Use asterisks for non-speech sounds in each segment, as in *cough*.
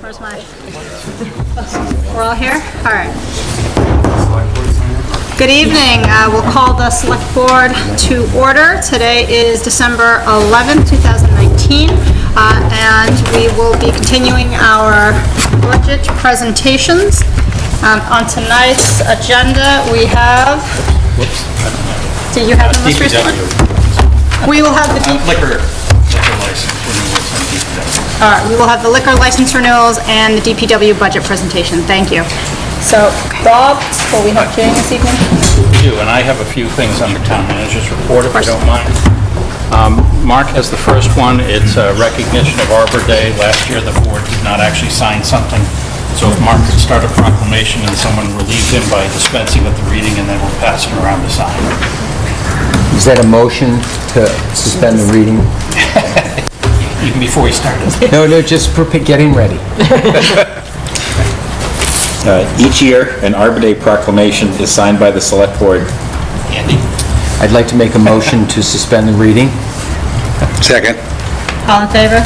Where's my? We're all here? All right. Good evening. Uh, We'll call the Select Board to order. Today is December 11th, 2019, uh, and we will be continuing our budget presentations. Um, On tonight's agenda, we have... Whoops. Do you have the most recent one? We will have the... D- Liquor, liquor license renewals. All right, we will have the liquor license renewals and the DPW budget presentation. Thank you. So, Bob, will we have Jane this evening? We do, and I have a few things on the town manager's report, if you don't mind. Um, Mark has the first one. It's a recognition of Arbor Day. Last year, the board did not actually sign something. So if Mark could start a proclamation and someone relieved him by dispensing with the reading, and then we'll pass it around to sign. Is that a motion to suspend the reading? *laughs* Even before we started. No, no, just for getting ready. *laughs* Uh, Each year, an Arbor Day proclamation is signed by the Select Board. Andy? I'd like to make a motion to suspend the reading. Second. All in favor?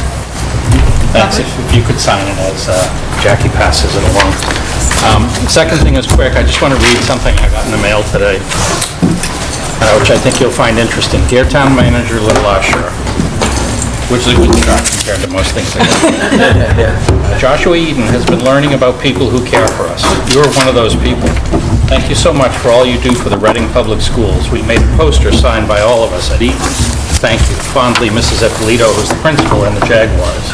Thanks, if if you could sign it as uh, Jackie passes it along. Um, Second thing is quick, I just want to read something I got in the mail today, uh, which I think you'll find interesting. Dear Town Manager LeLacheur, which is a good start compared to most things I get. *laughs* Joshua Eaton has been learning about people who care for us. You're one of those people. Thank you so much for all you do for the Reading Public Schools. We made a poster signed by all of us at Eaton. Thank you. Fondly, Mrs. Eppolito, who's the principal in the Jaguars.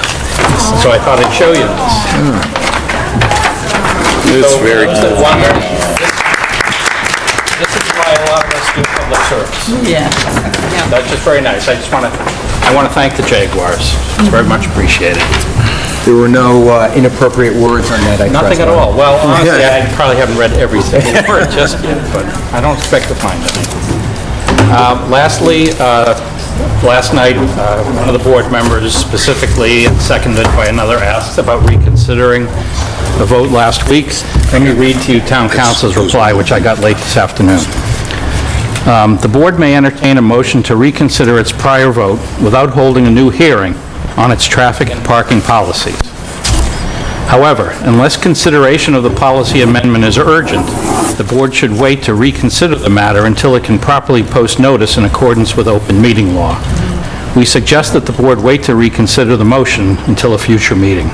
So I thought I'd show you this. Hmm. It's very For those wonder, This is why a lot of us do public service. Yeah. That's just very nice. I just want to, I want to thank the Jaguars. It's very much appreciated. There were no uh, inappropriate words on that, I trust. Nothing at all. Well, *laughs* honestly, I probably haven't read every *laughs* single word just yet, but I don't expect to find any. Uh, Lastly, uh, last night, uh, one of the board members specifically, seconded by another, asked about reconsidering the vote last week. Let me read to you town counsel's reply, which I got late this afternoon. Um, The board may entertain a motion to reconsider its prior vote without holding a new hearing on its traffic and parking policies. However, unless consideration of the policy amendment is urgent, the board should wait to reconsider the matter until it can properly post notice in accordance with open meeting law. We suggest that the board wait to reconsider the motion until a future meeting.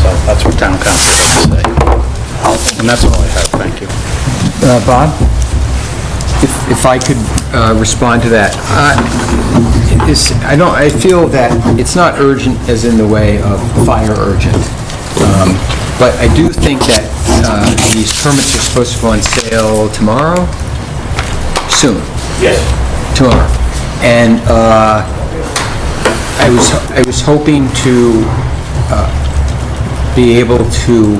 So that's what town counsel has to say. And that's all I have, thank you. Uh, Bob, if if I could uh, respond to that. Uh, it's- I don't, I feel that it's not urgent as in the way of fire urgent, Um, but I do think that uh, these permits are supposed to go on sale tomorrow? Soon? Yes. tomorrow. And uh, I was, I was hoping to uh, be able to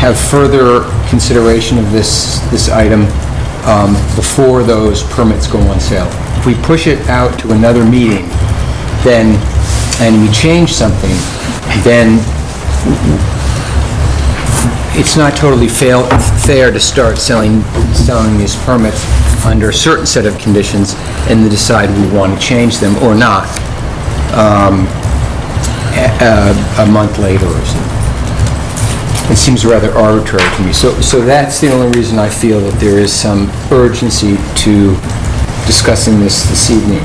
have further consideration of this, this item um, before those permits go on sale. If we push it out to another meeting, then, and we change something, then it's not totally fail- fair to start selling, selling these permits under a certain set of conditions and then decide we want to change them or not um, a a- month later or something. It seems rather arbitrary to me. So, so that's the only reason I feel that there is some urgency to discussing this this evening.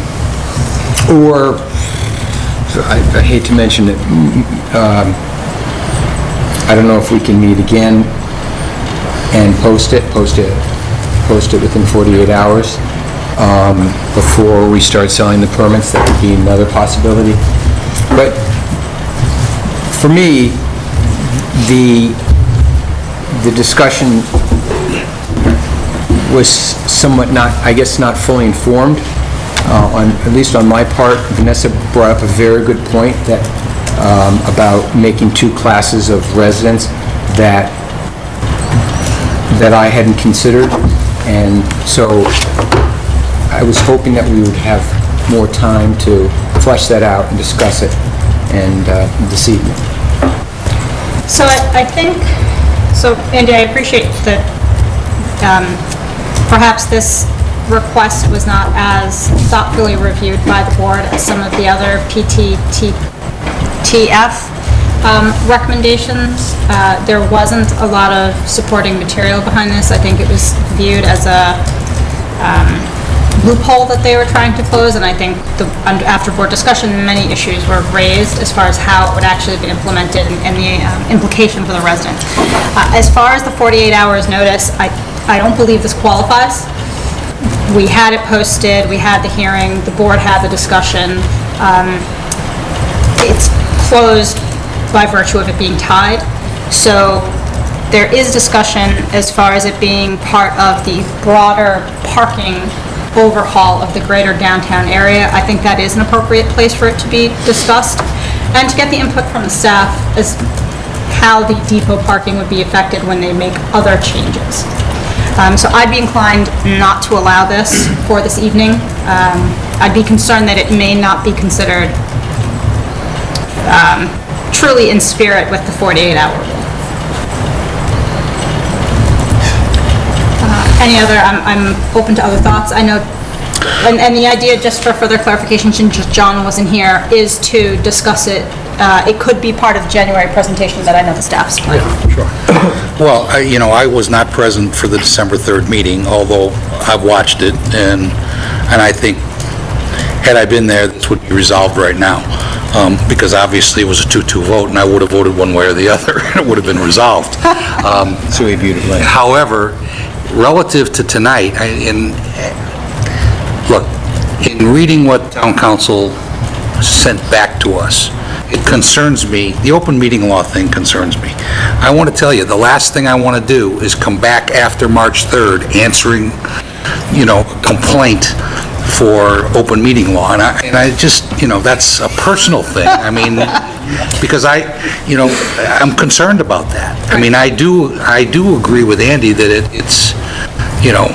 Or, I I hate to mention it, um, I don't know if we can meet again and post it, post it, post it within 48 hours um, before we start selling the permits, that would be another possibility. But for me, the, the discussion was somewhat not, I guess, not fully informed, uh, on, at least on my part. Vanessa brought up a very good point that, um, about making two classes of residents that, that I hadn't considered, and so I was hoping that we would have more time to flesh that out and discuss it, and, uh, this evening. So I, I think, so Andy, I appreciate that um, perhaps this request was not as thoughtfully reviewed by the board as some of the other PTTF um, recommendations. Uh, There wasn't a lot of supporting material behind this. I think it was viewed as a um, loophole that they were trying to close, and I think the, after board discussion, many issues were raised as far as how it would actually be implemented and- and the um, implication for the residents. Uh, As far as the 48 hours notice, I, I don't believe this qualifies. We had it posted, we had the hearing, the board had the discussion. Um, It's closed by virtue of it being tied. So there is discussion as far as it being part of the broader parking overhaul of the greater downtown area. I think that is an appropriate place for it to be discussed. And to get the input from the staff as how the depot parking would be affected when they make other changes. Um, So I'd be inclined not to allow this for this evening. Um, I'd be concerned that it may not be considered um, truly in spirit with the 48-hour rule. Any other, I'm, I'm open to other thoughts. I know, and, and the idea, just for further clarification, since John wasn't here, is to discuss it. Uh, It could be part of the January presentation that I know the staff's planning. Sure. *coughs* Well, I- you know, I was not present for the December 3rd meeting, although I've watched it, and, and I think, had I been there, this would be resolved right now, Um, because obviously it was a 2-2 vote, and I would have voted one way or the *laughs* other, and it would have been resolved. *laughs* Um, So we viewed it later. However, relative to tonight, I- in, look, in reading what town counsel sent back to us, it concerns me, the open meeting law thing concerns me. I want to tell you, the last thing I want to do is come back after March 3rd answering, you know, complaint for open meeting law, and I, and I just, you know, that's a personal thing. I mean, *laughs* because I, you know, I'm concerned about that. I mean, I do, I do agree with Andy that it, it's, you know,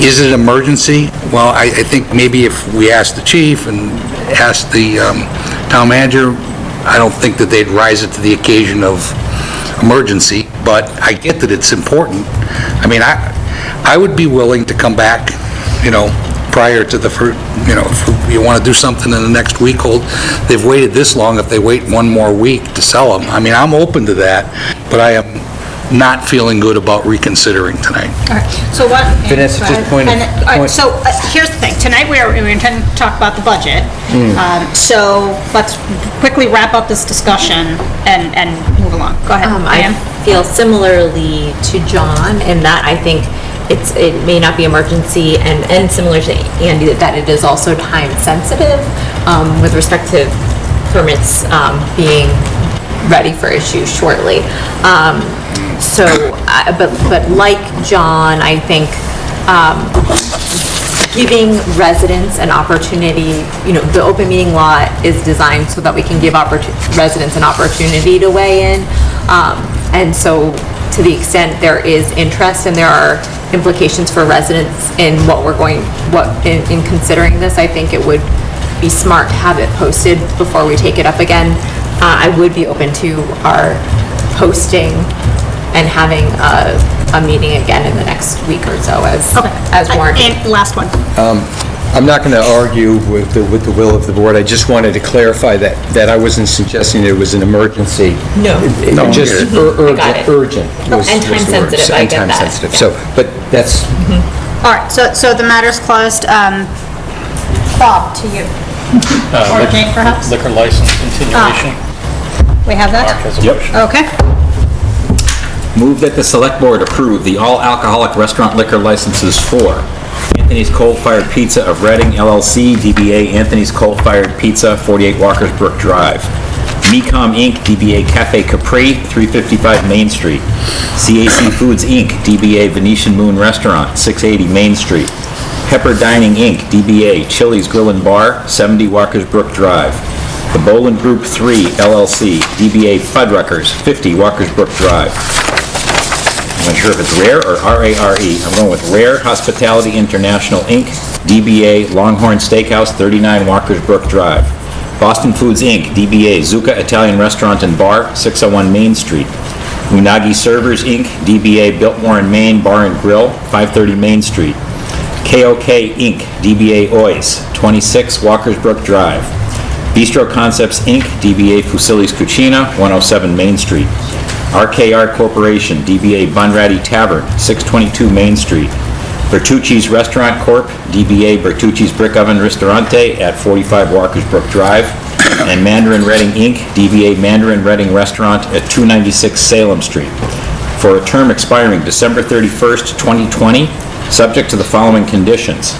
is it an emergency? Well, I, I think maybe if we ask the chief and ask the um, town manager, I don't think that they'd rise it to the occasion of emergency, but I get that it's important. I mean, I, I would be willing to come back, you know, prior to the, fir- you know, if you want to do something in the next week, hold, they've waited this long, if they wait one more week to sell them, I mean, I'm open to that, but I am not feeling good about reconsidering tonight. All right, so what? Vanessa, just point of- And, all right, point- So uh, here's the thing, tonight we are, we intend to talk about the budget. Hmm. Um, So let's quickly wrap up this discussion and, and move along. Go ahead, Um, I Diane. feel similarly to John in that I think it's, it may not be emergency and, and similar to Andy, that it is also time sensitive, um, with respect to permits, um, being ready for issue shortly. Um, so, I- but, but like John, I think, um, giving residents an opportunity, you know, the open meeting law is designed so that we can give residents an opportunity to weigh in. Um, And so, to the extent there is interest and there are implications for residents in what we're going, what, in, in considering this, I think it would be smart to have it posted before we take it up again. Uh, I would be open to our posting and having a, a meeting again in the next week or so as, Okay. as warranted. And last one. I'm not going to argue with the, with the will of the board. I just wanted to clarify that, that I wasn't suggesting it was an emergency. No. It- it No, Just I ur- I got urgent, it. urgent. was- And was time the word. sensitive, I And get time that, sensitive. yeah. So, but that's, All right, so, so the matter's closed. Um, Bob, to you. Uh, Or Jane, perhaps? Liquor license continuation. We have Mark that? has a motion. Okay. Move that the Select Board approve the all-alcoholic restaurant liquor licenses for Anthony's Coal Fired Pizza of Reading LLC, DBA Anthony's Coal Fired Pizza, 48 Walker's Brook Drive. Mecom Inc., DBA Cafe Capri, 355 Main Street. CAC Foods Inc., DBA Venetian Moon Restaurant, 680 Main Street. Pepper Dining Inc., DBA Chili's Grill and Bar, 70 Walker's Brook Drive. The Bolin Group 3 LLC, DBA Fuddruckers, 50 Walker's Brook Drive. I'm not sure if it's Rare or R-A-R-E. I'm going with Rare Hospitality International, Inc., DBA Longhorn Steakhouse, 39 Walker's Brook Drive. Boston Foods, Inc., DBA Zuka Italian Restaurant and Bar, 601 Main Street. Unagi Servers, Inc., DBA Biltmore and Maine Bar and Grill, 530 Main Street. KOK Inc., DBA Ois, 26 Walker's Brook Drive. Bistro Concepts, Inc., DBA Fusilli's Cucina, 107 Main Street. RKR Corporation, DBA Bunratty Tavern, 622 Main Street. Bertucci's Restaurant Corp., DBA Bertucci's Brick Oven Ristorante at 45 Walker's Brook Drive. And Mandarin Reading, Inc., DBA Mandarin Reading Restaurant at 296 Salem Street for a term expiring December 31st, 2020, subject to the following conditions.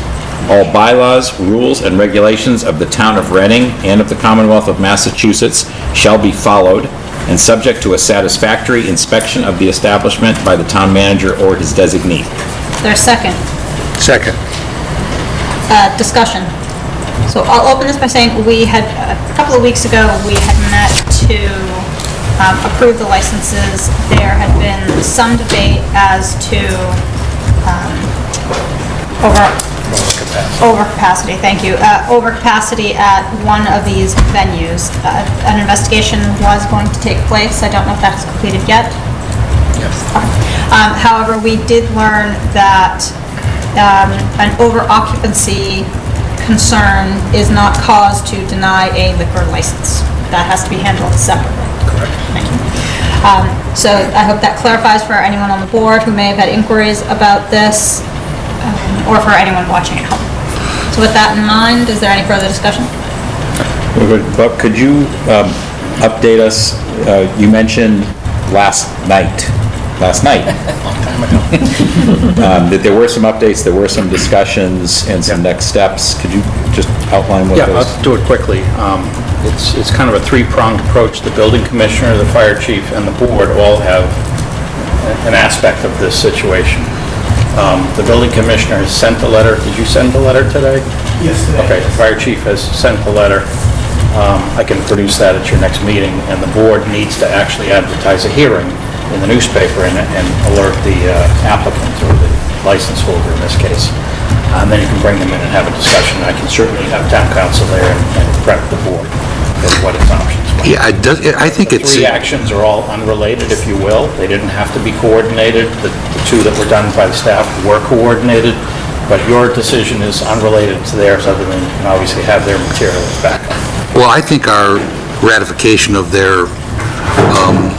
All bylaws, rules, and regulations of the Town of Reading and of the Commonwealth of Massachusetts shall be followed, and subject to a satisfactory inspection of the establishment by the town manager or his designee. There's second. Second. Uh, discussion. So I'll open this by saying, we had, a couple of weeks ago, we had met to um, approve the licenses. There had been some debate as to um, over, overcapacity, thank you, uh, overcapacity at one of these venues. Uh, An investigation was going to take place. I don't know if that's completed yet. Um, However, we did learn that um, an over-occupancy concern is not cause to deny a liquor license. That has to be handled separately. Correct. Thank you. Um, So I hope that clarifies for anyone on the board who may have had inquiries about this, or for anyone watching at home. So with that in mind, is there any further discussion? But could you um, update us, uh, you mentioned last night, last night, Long time ago. um, that there were some updates, there were some discussions and some next steps. Could you just outline what Yeah, those? I'll do it quickly. Um, It's, it's kind of a three-pronged approach. The building commissioner, the fire chief, and the board all have an aspect of this situation. Um, The building commissioner has sent the letter. Did you send the letter today? Yes, today. Okay, the fire chief has sent the letter. Um, I can produce that at your next meeting, and the board needs to actually advertise a hearing in the newspaper and and alert the uh, applicant or the license holder in this case. And then you can bring them in and have a discussion. I can certainly have town counsel there and and prep the board for what its options. Yeah, it does, I think The it's, three actions are all unrelated, if you will. They didn't have to be coordinated. The the two that were done by the staff were coordinated, but your decision is unrelated to theirs, other than you can obviously have their materials back. well, I think our ratification of their, um,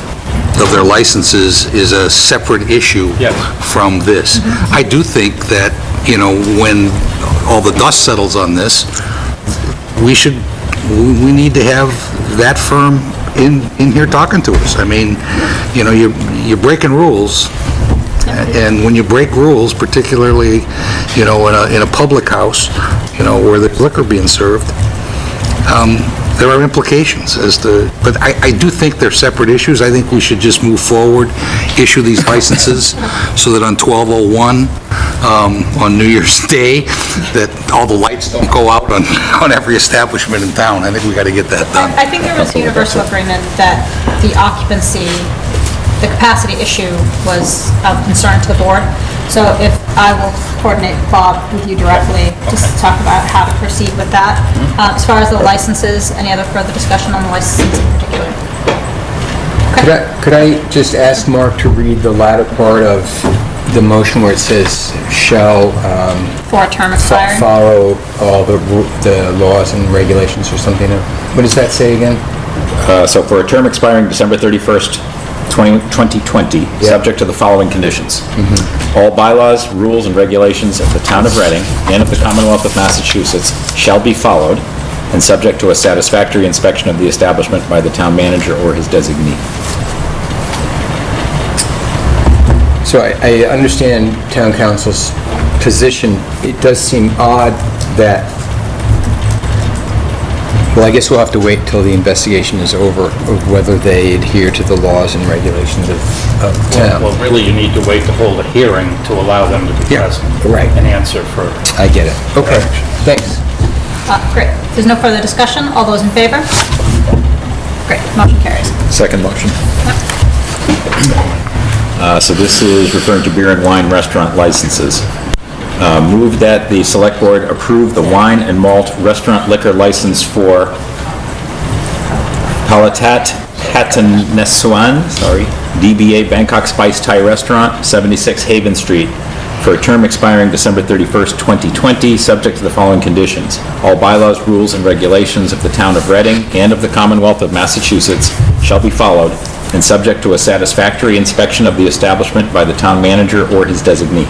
of their licenses is a separate issue Yes. from this. I do think that, you know, when all the dust settles on this, we should, we we need to have that firm in, in here talking to us. I mean, you know, you're, you're breaking rules, and when you break rules, particularly, you know, in a, in a public house, you know, where there's liquor being served, um, there are implications as to, but I, I do think they're separate issues. I think we should just move forward, issue these licenses, so that on 1201, um, on New Year's *laughs* Day, that all the lights don't go out on, *laughs* on every establishment in town. I think we got to get that done. I think there was universal agreement that the occupancy, the capacity issue was of concern to the board. So if, I will coordinate Bob with you directly, just to talk about how to proceed with that. Uh, As far as the licenses, any other further discussion on the licenses in particular? Could I, could I just ask Mark to read the latter part of the motion where it says shall um, For a term fo- expiring? follow all the ru- the laws and regulations or something? What does that say again? Uh, So for a term expiring December 31st, 20 2020, subject to the following conditions. All bylaws, rules, and regulations of the Town of Reading and of the Commonwealth of Massachusetts shall be followed, and subject to a satisfactory inspection of the establishment by the town manager or his designee. So I, I understand town counsel's position. It does seem odd that, well, I guess we'll have to wait till the investigation is over of whether they adhere to the laws and regulations of, of town. Well, really, you need to wait to hold a hearing to allow them to be Yeah, present. right. And answer for I get it. Okay, thanks. Uh, Great. If There's no further discussion. All those in favor? Great, motion carries. Second motion. Uh, So this is referring to beer and wine restaurant licenses. Uh, Move that the Select Board approve the wine and malt restaurant liquor license for Palatat Hatanessuan, sorry, DBA Bangkok Spice Thai Restaurant, 76 Haven Street, for a term expiring December 31st, 2020, subject to the following conditions. All bylaws, rules, and regulations of the town of Reading and of the Commonwealth of Massachusetts shall be followed, and subject to a satisfactory inspection of the establishment by the town manager or his designee.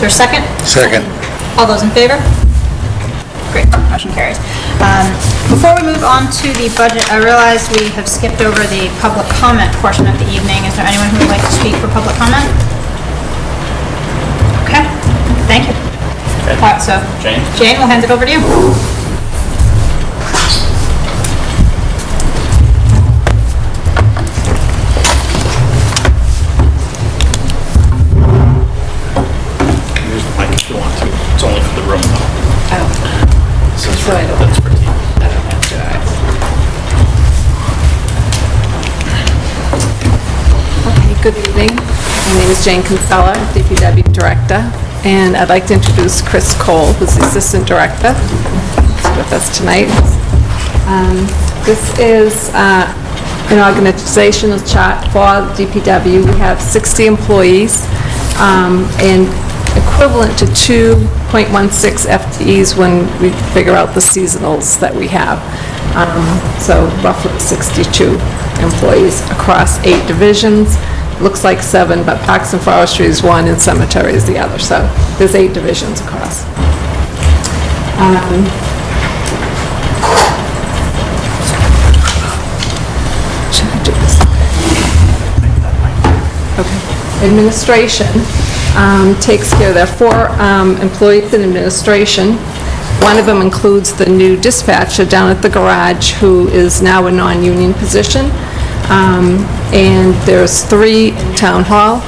Is there a second? Second. All those in favor? Great, motion carries. Um, Before we move on to the budget, I realize we have skipped over the public comment portion of the evening. Is there anyone who would like to speak for public comment? Okay, thank you. All right, so Jane? Jane, we'll hand it over to you. That's for TV. Okay, Good evening. My name is Jane Kinsella, DPW Director, and I'd like to introduce Chris Cole, who's the Assistant Director, He's with us tonight. Um, This is uh, an organizational chart for DPW. We have 60 employees, um, and equivalent to 2.16 FTEs when we figure out the seasonals that we have. Um, So roughly 62 employees across eight divisions. Looks like seven, but Parks and Forestry is one and Cemetery is the other, so there's eight divisions across. Um, Should I do this? Okay. Administration um, takes care, there are four um, employees in administration. One of them includes the new dispatcher down at the garage, who is now a non-union position. Um, And there's three in town hall,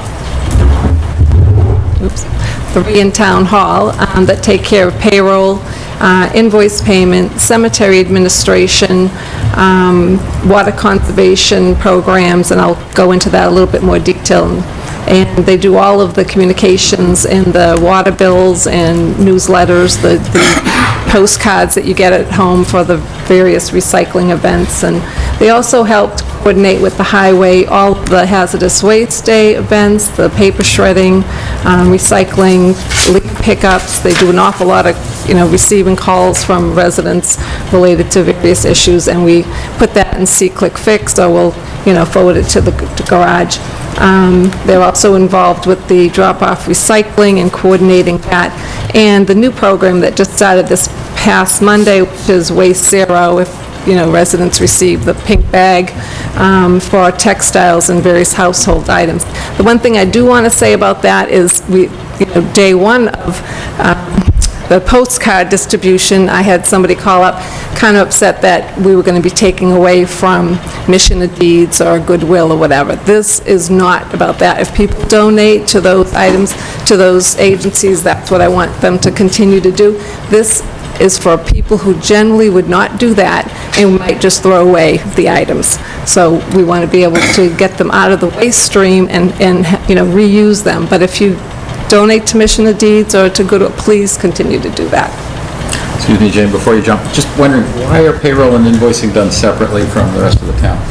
oops, three in town hall um, that take care of payroll, uh, invoice payment, cemetery administration, um, water conservation programs, and I'll go into that a little bit more detail. And they do all of the communications and the water bills and newsletters, the the postcards that you get at home for the various recycling events. And they also helped coordinate with the highway all the hazardous waste day events, the paper shredding, um, recycling, leaf pickups. They do an awful lot of, you know, receiving calls from residents related to various issues, and we put that in SeeClickFix, or we'll, you know, forward it to the garage. Um, They're also involved with the drop-off recycling and coordinating that. And the new program that just started this past Monday, which is Waste Zero, if, you know, residents receive the pink bag um, for textiles and various household items. The one thing I do want to say about that is, we, you know, day one of um, the postcard distribution, I had somebody call up, kind of upset that we were going to be taking away from Mission of Deeds or Goodwill or whatever. This is not about that. If people donate to those items, to those agencies, that's what I want them to continue to do. This is for people who generally would not do that and might just throw away the items. So we want to be able to get them out of the waste stream and, and, you know, reuse them. But if you donate to Mission of Deeds or to Goodwill, please continue to do that. Excuse me, Jane, before you jump, just wondering, why are payroll and invoicing done separately from the rest of the town?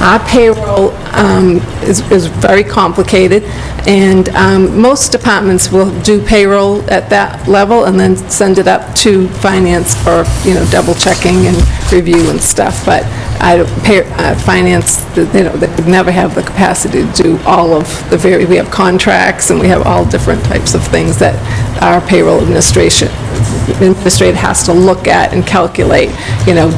Our payroll um, is is very complicated, and um, most departments will do payroll at that level and then send it up to finance for, you know, double checking and review and stuff, but I, pay- uh, finance, they don't, they would never have the capacity to do all of the very, we have contracts and we have all different types of things that our payroll administration, administrator has to look at and calculate, you know,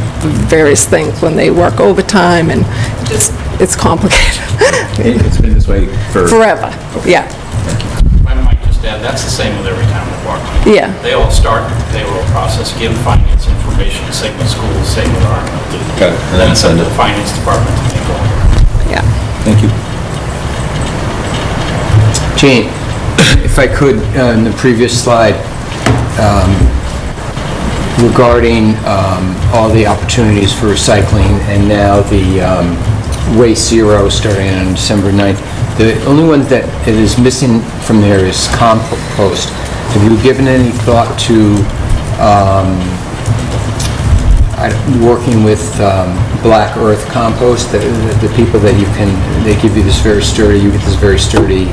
various things when they work overtime and just, it's complicated. It- It's been this way for... Forever, yeah, I might just add, that's the same with every town department. yeah. They all start the payroll process, give finance information, same with schools, same with our... Got it. And then it's up to the finance department to make all. Yeah. Thank you. Jane, *coughs* if I could, uh, in the previous slide, um, regarding um, all the opportunities for recycling and now the um, Waste Zero starting on December 9th, the only one that it is missing from there is compost. Have you given any thought to um, working with um, Black Earth Compost, the the people that you can, they give you this very sturdy, you get this very sturdy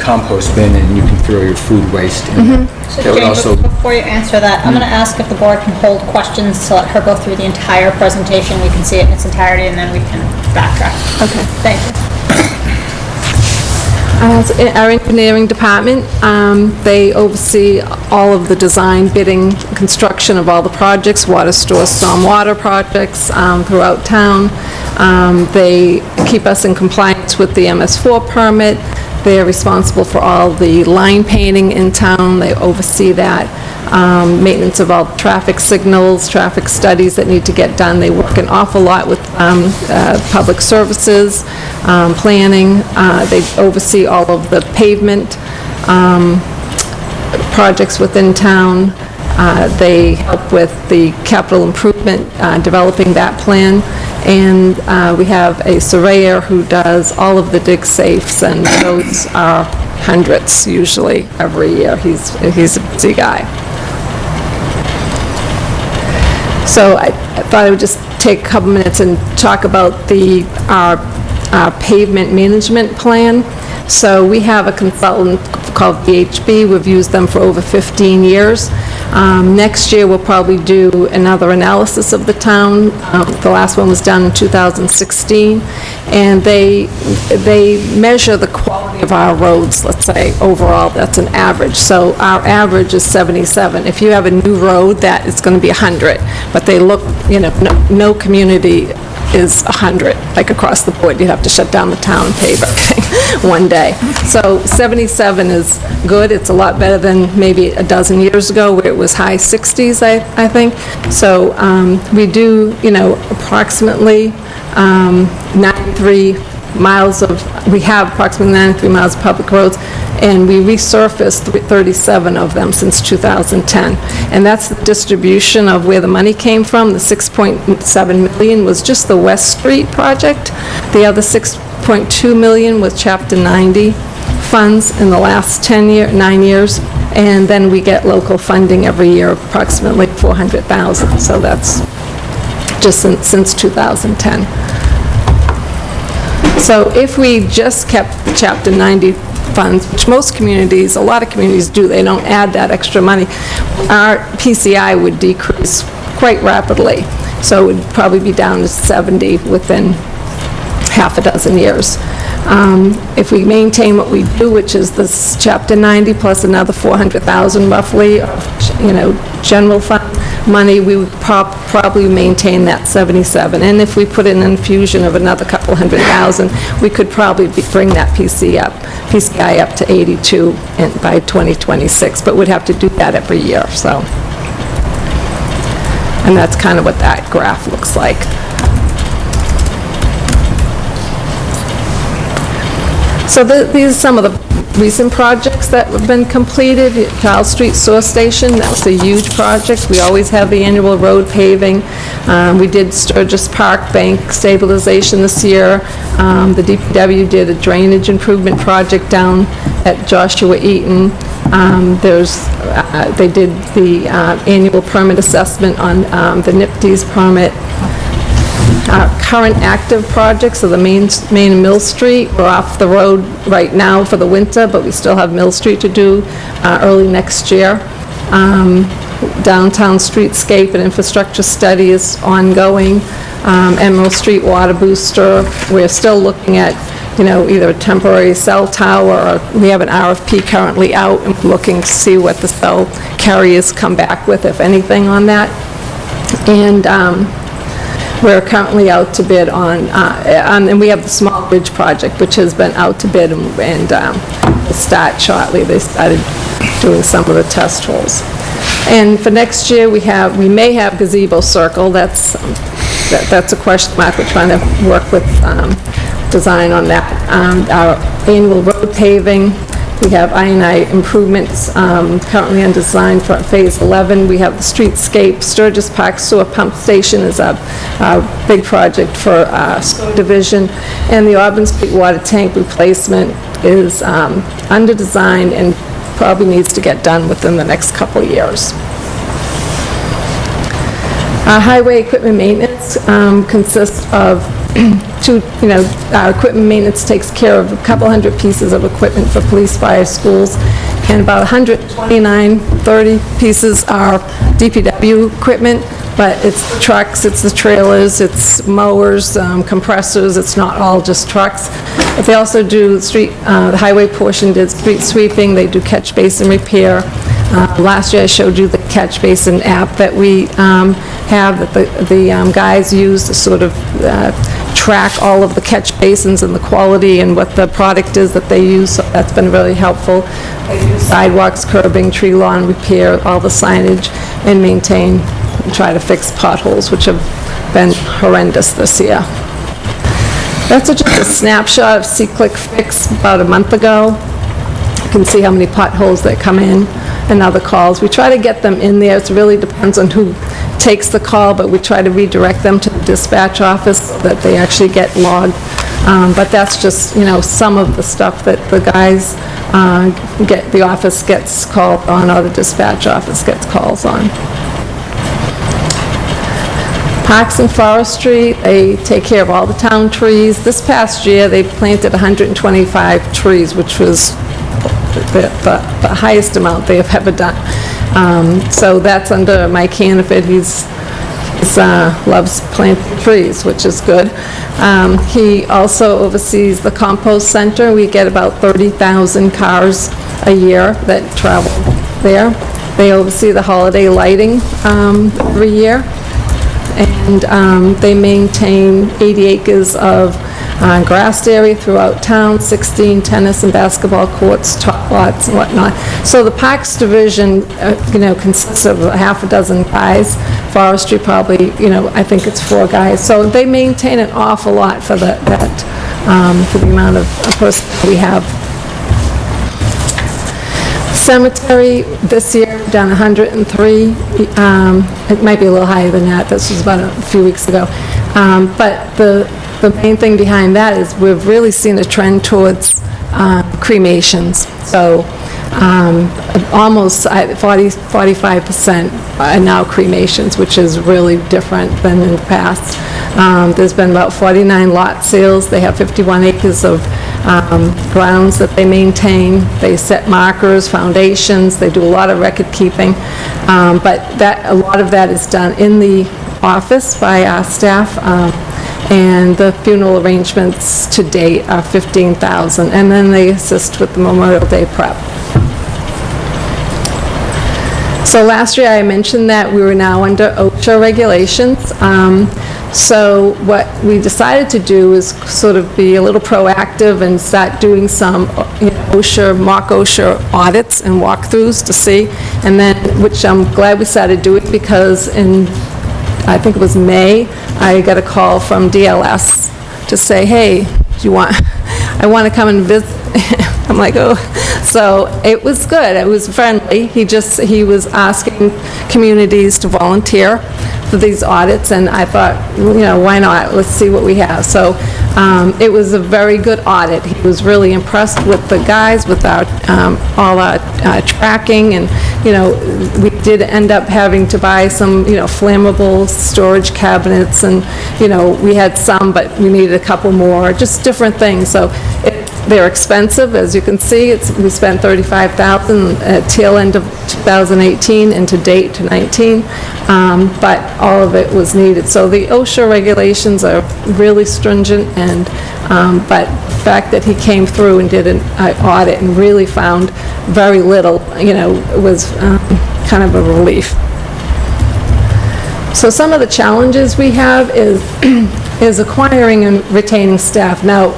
compost bin and you can throw your food waste in there. So That would Jane, also, be- before you answer that, I'm going to ask if the board can hold questions to let her go through the entire presentation. We can see it in its entirety, and then we can backtrack. Okay. Thank you. Uh, so in Our engineering department, um, they oversee all of the design, bidding, construction of all the projects, water store, stormwater projects um, throughout town. Um, They keep us in compliance with the MS4 permit. They're responsible for all the line painting in town. They oversee that. Um, Maintenance of all traffic signals, traffic studies that need to get done. They work an awful lot with um, uh, public services, um, planning. Uh, They oversee all of the pavement um, projects within town. Uh, They help with the capital improvement, uh, developing that plan. And uh, we have a surveyor who does all of the dig safes, and those are hundreds usually every year. He's, he's a busy guy. So I I thought I would just take a couple minutes and talk about the, our pavement management plan. So we have a consultant called VHB, we've used them for over 15 years. Um, Next year, we'll probably do another analysis of the town. Um, The last one was done in 2016, and they, they measure the quality of our roads, let's say, overall, that's an average. So our average is 77. If you have a new road, that is going to be 100, but they look, you know, no, no community is 100, like across the board, you'd have to shut down the town and pave everything *laughs* one day. So 77 is good, it's a lot better than maybe a dozen years ago, where it was high 60s, I, I think. So um, we do, you know, approximately um, 93 miles of, we have approximately 93 miles of public roads, and we resurfaced 37 of them since 2010. And that's the distribution of where the money came from. The 6.7 million was just the West Street project. The other 6.2 million was Chapter 90 funds in the last 10 year, nine years. And then we get local funding every year, of approximately 400,000. So that's just since since 2010. So if we just kept Chapter 90 funds, which most communities, a lot of communities do, they don't add that extra money, our PCI would decrease quite rapidly. So it would probably be down to 70 within half a dozen years. Um, If we maintain what we do, which is this Chapter 90 plus another 400,000 roughly, you know, general fund money, we would prob- probably maintain that 77. And if we put in an infusion of another couple hundred thousand, we could probably bring that PC up, PCI up to 82 in- by 2026, but we'd have to do that every year, so. And that's kind of what that graph looks like. So the- these are some of the recent projects that have been completed. Charles Street Sewer Station, that was a huge project. We always have the annual road paving. Um, We did Sturges Park Bank stabilization this year. Um, The DPW did a drainage improvement project down at Joshua Eaton. Um, There's, uh, they did the uh, annual permit assessment on um, the NPDES permit. Our current active projects are the Main, Main and Mill Street. We're off the road right now for the winter, but we still have Mill Street to do uh, early next year. Um, Downtown streetscape and infrastructure study is ongoing. Um, Emerald Street Water Booster, we're still looking at, you know, either a temporary cell tower, or we have an RFP currently out, and looking to see what the cell carriers come back with, if anything, on that. And um, we're currently out to bid on, uh, on- and we have the Small Bridge project, which has been out to bid and- and um, will start shortly. They started doing some of the test holes. And for next year, we have, we may have gazebo circle, that's, um, that- that's a question mark. We're trying to work with um, design on that. Um, Our annual road paving, we have I&I improvements um, currently on design for Phase 11. We have the streetscape, Sturges Park Sewer Pump Station is a big project for uh, sewer division, and the Auburn Street Water Tank replacement is um, under design and probably needs to get done within the next couple years. Our highway equipment maintenance um, consists of *clears throat* two, you know, our equipment maintenance takes care of a couple hundred pieces of equipment for police, fire, schools, and about 129, 30 pieces are DPW equipment, but it's trucks, it's the trailers, it's mowers, um, compressors, it's not all just trucks. But they also do street, uh, the highway portion did street sweeping, they do catch basin repair. Uh, Last year, I showed you the catch basin app that we um, have, that the the um, guys use to sort of uh, track all of the catch basins and the quality and what the product is that they use, so that's been really helpful. Sidewalks, curbing, tree lawn repair, all the signage, and maintain, and try to fix potholes, which have been horrendous this year. That's just a snapshot of SeeClickFix about a month ago. You can see how many potholes that come in and other calls. We try to get them in there, it really depends on who takes the call, but we try to redirect them to dispatch office that they actually get logged. Um, But that's just, you know, some of the stuff that the guys uh, get, the office gets called on, or the dispatch office gets calls on. Parks and Forestry, they take care of all the town trees. This past year, they planted 125 trees, which was the the- the highest amount they have ever done. Um, So that's under Mike Hanaford, he's, he's, uh, loves planting trees, which is good. Um, He also oversees the compost center, we get about 30,000 cars a year that travel there. They oversee the holiday lighting um, every year and um, they maintain 80 acres of uh, grassed area throughout town, 16 tennis and basketball courts, top lots and whatnot. So the Parks Division, uh, you know, consists of half a dozen guys, forestry probably, you know, I think it's four guys. So they maintain an awful lot for the- that, um, for the amount of of person we have Cemetery, this year, done 103. um, It might be a little higher than that, this was about a few weeks ago. Um, But the, the main thing behind that is we've really seen a trend towards uh, cremations. So um, almost 40, 45% are now cremations, which is really different than in the past. Um, There's been about 49 lot sales, they have 51 acres of um, grounds that they maintain, they set markers, foundations, they do a lot of record keeping, Um, but that, a lot of that is done in the office by our staff, um, and the funeral arrangements to date are 15,000, and then they assist with the Memorial Day prep. So last year, I mentioned that we were now under OSHA regulations. Um, So what we decided to do is sort of be a little proactive and start doing some you know, OSHA, mock OSHA audits and walkthroughs to see, and then, which I'm glad we started doing because in, I think it was May, I got a call from DLS to say, hey, do you want, *laughs* I want to come and visit. *laughs* I'm like, oh, so it was good, it was friendly. He just, he was asking communities to volunteer for these audits, and I thought, you know, why not? Let's see what we have. So um, it was a very good audit. He was really impressed with the guys, with our, um, all our uh, tracking, and, you know, we did end up having to buy some, you know, flammable storage cabinets, and, you know, we had some, but we needed a couple more, just different things. So they're expensive, as you can see, it's, we spent 35,000 at tail end of 2018 and to date to 19, um, but all of it was needed. So the OSHA regulations are really stringent and, um, but the fact that he came through and did an uh, audit and really found very little, you know, was um, kind of a relief. So some of the challenges we have is, *clears throat* is acquiring and retaining staff. Now,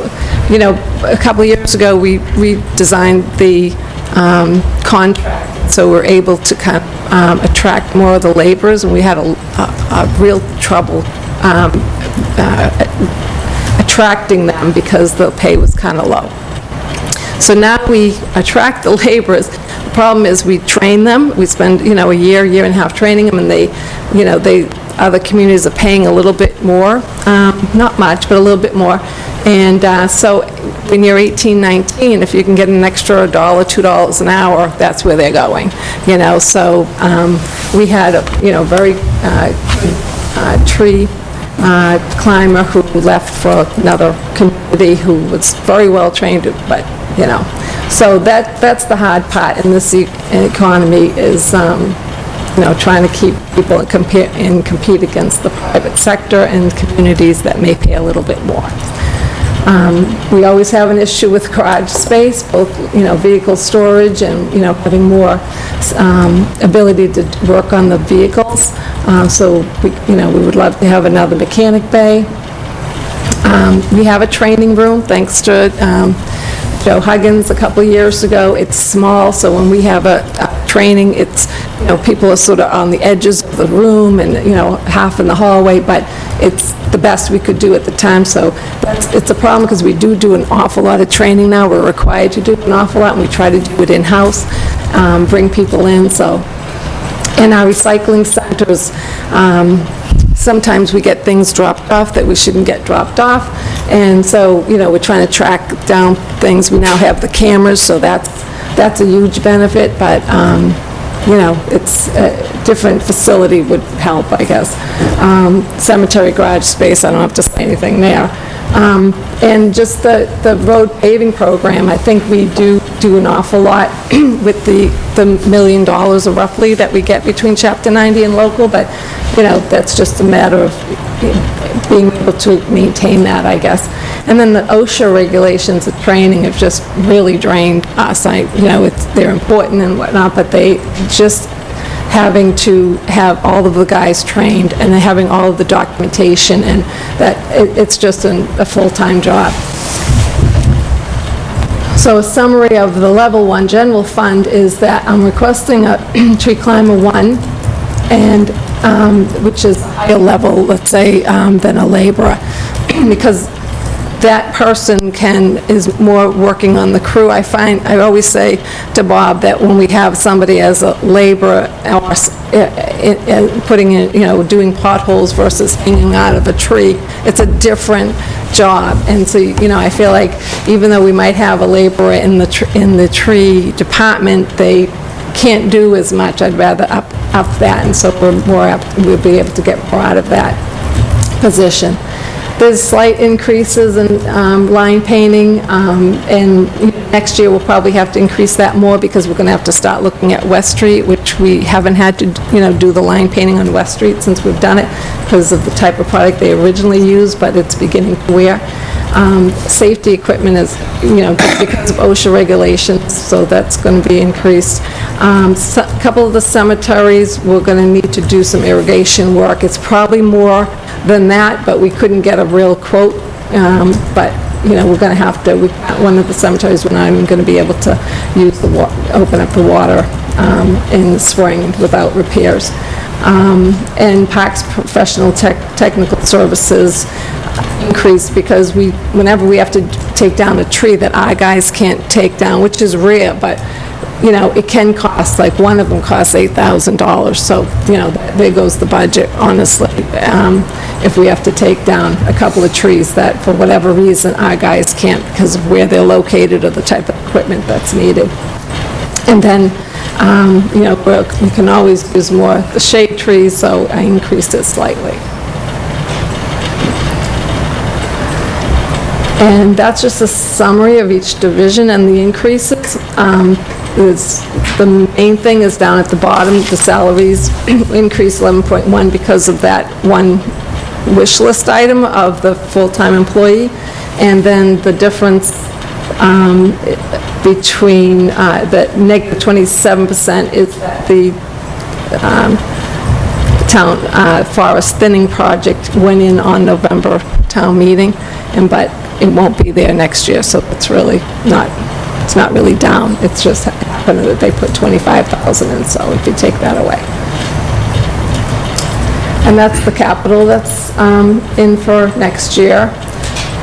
you know, a couple of years ago, we redesigned the um, contract, so we're able to kind of um, attract more of the laborers, and we had a, a a real trouble um, uh, attracting them because the pay was kind of low. So now we attract the *laughs* laborers. The problem is we train them, we spend, you know, a year, year and a half training them, and they, you know, they, other communities are paying a little bit more, um, not much, but a little bit more. And uh, so when you're 18, 19, if you can get an extra dollar, two dollars an hour, that's where they're going, you know? So um, we had, a you know, very uh, uh, tree uh, climber who left for another community who was very well-trained, but, you know. So that, that's the hard part in this e- economy is, um, you know, trying to keep people compete, and compete against the private sector and communities that may pay a little bit more. Um, We always have an issue with garage space, both, you know, vehicle storage and, you know, having more um, ability to work on the vehicles. Uh, So, we, you know, we would love to have another mechanic bay. Um, We have a training room, thanks to um, Joe Huggins a couple years ago. It's small, so when we have a a training, it's, you know, people are sort of on the edges of the room and, you know, half in the hallway, but it's best we could do at the time, so that's, it's a problem because we do do an awful lot of training now. We're required to do an awful lot, and we try to do it in-house, um, bring people in, so in our recycling centers, um, sometimes we get things dropped off that we shouldn't get dropped off, and so, you know, we're trying to track down things. We now have the cameras, so that's, that's a huge benefit, but, um, you know, it's, a different facility would help, I guess. Um, Cemetery garage space, I don't have to say anything there. Um, And just the, the road paving program, I think we do do an awful lot *clears throat* with the, the million dollars roughly that we get between Chapter 90 and local, but, you know, that's just a matter of being able to maintain that, I guess. And then the OSHA regulations of training have just really drained us. I, you know, it's, they're important and whatnot, but they just having to have all of the guys trained and having all of the documentation and that, it- it's just an- a full-time job. So a summary of the level one general fund is that I'm requesting a *clears throat* tree climber one, and, um, which is a higher level, let's say, um, than a laborer, *clears throat* because that person can, is more working on the crew. I find, I always say to Bob that when we have somebody as a laborer or eh, eh, eh, putting in, you know, doing potholes versus hanging out of a tree, it's a different job. And so, you know, I feel like even though we might have a laborer in the, in the tree department, they can't do as much. I'd rather up, up that, and so we're more, apt- we'll be able to get more out of that position. There's slight increases in um, line painting, um, and next year we'll probably have to increase that more because we're going to have to start looking at West Street, which we haven't had to, you know, do the line painting on West Street since we've done it because of the type of product they originally used, but it's beginning to wear. Um, Safety equipment is, you know, because of OSHA regulations, so that's going to be increased. Um, A couple of the cemeteries, we're going to need to do some irrigation work. It's probably more than that, but we couldn't get a real quote. Um, But, you know, we're going to have to, we- one of the cemeteries, we're not even going to be able to use the, wa- open up the water um, in the spring without repairs. Um, And Parks Professional Tech, Technical Services increased because we, whenever we have to take down a tree that our guys can't take down, which is rare, but, you know, it can cost, like, one of them costs $8,000, so, you know, there goes the budget, honestly, um, if we have to take down a couple of trees that, for whatever reason, our guys can't because of where they're located or the type of equipment that's needed. And then, um, you know, we can always use more the shade trees, so I increased it slightly. And that's just a summary of each division and the increases. Um, The main thing is down at the bottom, the salaries *clears throat* increased 11.1 because of that one wish list item of the full-time employee. And then the difference um, between, uh, negative 27% is the um, town uh, forest thinning project went in on November town meeting, and, but it won't be there next year, so it's really not, it's not really down. It's just happened that they put 25,000 in, so if you take that away. And that's the capital that's um, in for next year.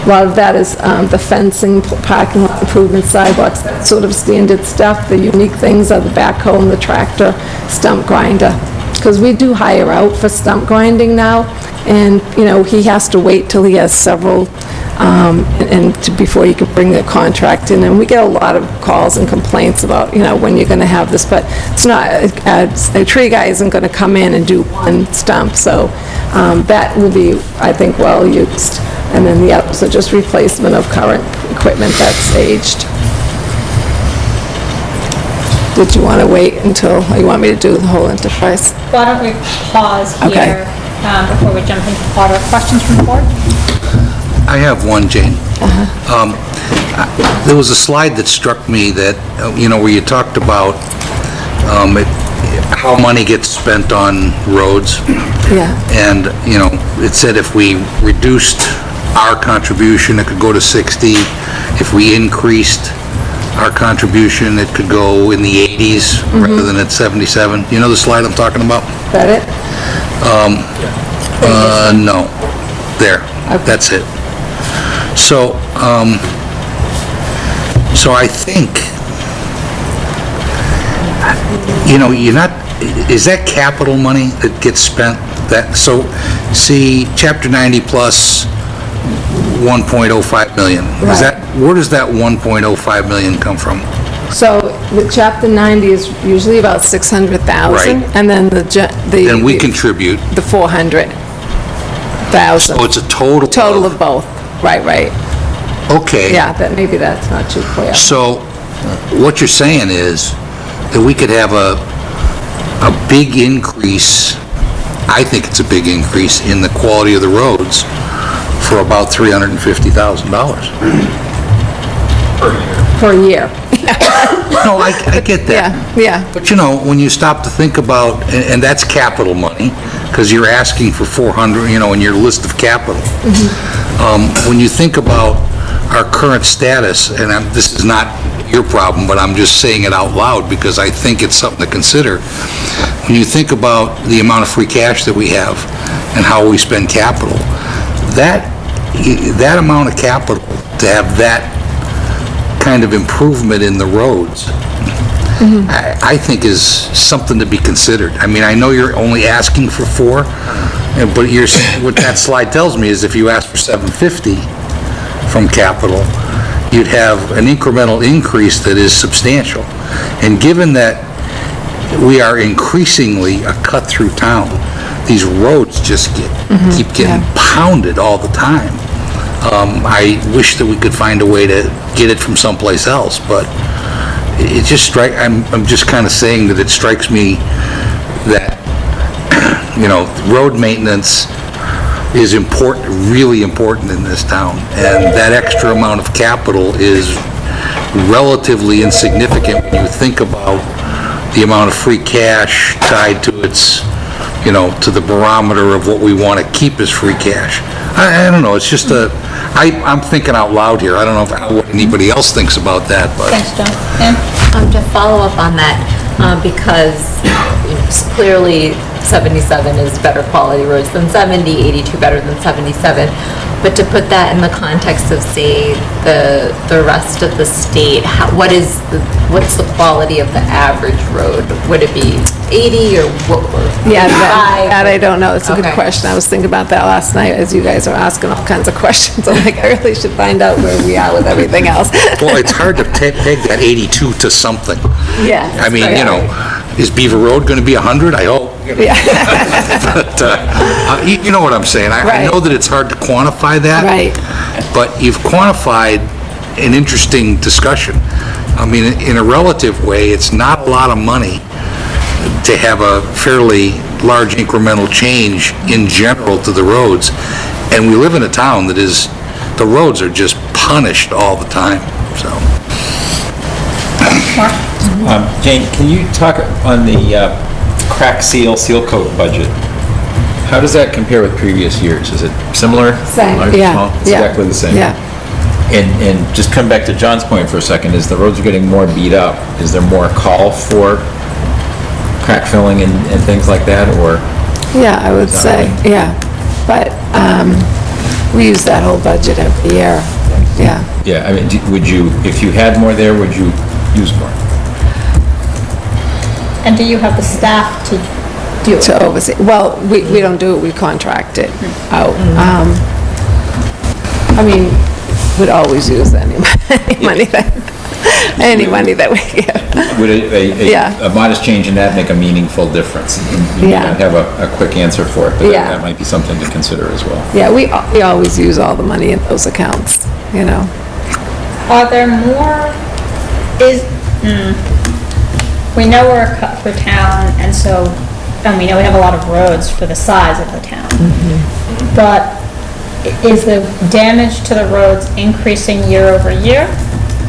A lot of that is um, the fencing, parking lot improvements, sidewalks, that sort of standard stuff. The unique things are the backhoe and the tractor, stump grinder. Because we do hire out for stump grinding now, and, you know, he has to wait till he has several um, and to- before you can bring the contract in. And we get a lot of calls and complaints about, you know, when you're going to have this, but it's not, uh, a tree guy isn't going to come in and do one stump, so um, that will be, I think, well used. And then the others are just replacement of current equipment that's aged. Did you want to wait until, or you want me to do the whole enterprise? Why don't we pause Okay. here um, before we jump into order? Questions from the board? I have one, Jane. Um, I- There was a slide that struck me that, uh, you know, where you talked about um, it- how money gets spent on roads. Yeah. And, you know, it said if we reduced our contribution, it could go to 60. If we increased our contribution, it could go in the 80s rather than at 77. You know the slide I'm talking about? Is that it? Uh, no. There, that's it. So, um, so I think, you know, you're not, is that capital money that gets spent? That, so, see, chapter 90 plus 1.05 million. Is Right. that, where does that 1.05 million come from? So the chapter 90 is usually about 600,000. Right. And then the, ge- the... Then we contribute, The 400,000. so it's a total Total of both. Right, right. Okay. Yeah, that, maybe that's not too clear. So, what you're saying is that we could have a, a big increase, I think it's a big increase in the quality of the roads for about $350,000. Per year. *laughs* No, I, I get that. Yeah, yeah. But you know, when you stop to think about, and, and that's capital money, because you're asking for 400, you know, in your list of capital. Um, when you think about our current status, and I'm, this is not your problem, but I'm just saying it out loud because I think it's something to consider. When you think about the amount of free cash that we have and how we spend capital, that, that amount of capital, to have that kind of improvement in the roads, mm-hmm. I I think is something to be considered. I mean, I know you're only asking for four, and- but you're, s- what that slide tells me is if you ask for 750 from capital, you'd have an incremental increase that is substantial. And given that we are increasingly a cut-through town, these roads just get, keep getting pounded all the time. Um, I wish that we could find a way to get it from someplace else, but it just strike, I'm, I'm just kind of saying that it strikes me that, *clears throat* you know, road maintenance is important, really important in this town, and that extra amount of capital is relatively insignificant when you think about the amount of free cash tied to its, you know, to the barometer of what we want to keep as free cash. I, I don't know, it's just a, I, I'm thinking out loud here, I don't know if- what anybody else thinks about that, but... Thanks, John. Ann? Um, to follow up on that, um, because you know, s- clearly 77 is better quality roads than 70, 82 better than 77. But to put that in the context of, say, the, the rest of the state, how, what is, the- what's the quality of the average road? Would it be 80 or what? or Yeah, that, 85? that I don't know. It's a good Okay. question. I was thinking about that last night as you guys are asking all kinds of *laughs* questions. I'm like, I really should find out where we are with everything else. *laughs* Well, it's hard to *laughs* ta- peg that 82 to something. Yeah. I mean, you know, is Beaver Road going to be 100? I hope. Yeah, *laughs* But, uh, uh, you you know what I'm saying. I- I Right. know that it's hard to quantify that. Right. But you've quantified an interesting discussion. I mean, in a relative way, it's not a lot of money to have a fairly large incremental change in general to the roads. And we live in a town that is, the roads are just punished all the time, so. Um, Jane, can you talk on the uh, crack seal, seal coat budget? How does that compare with previous years? Is it similar? Same, Large, yeah, small? It's yeah, Exactly the same? yeah. And, and just come back to John's point for a second, is the roads are getting more beat up. Is there more call for crack filling and, and things like that, or? yeah, I would say, yeah. But um, we use that whole budget every year, yeah. Yeah, I mean, do- would you, if you had more there, would you use more? And do you have the staff to do it? to oversee, well, we, we don't do it, we contract it out. Um, I mean, we'd always use any *laughs* any money that, any money that we get. Would a- a, Yeah. a, a modest change in that make a meaningful difference? You may Yeah. not have a, a quick answer for it, but that- Yeah. that might be something to consider as well. Yeah, we, al- we always use all the money in those accounts, you know? Are there more, is, hmm, we know we're a cut-through town, and so, and we know we have a lot of roads for the size of the town. But i- is the damage to the roads increasing year over year?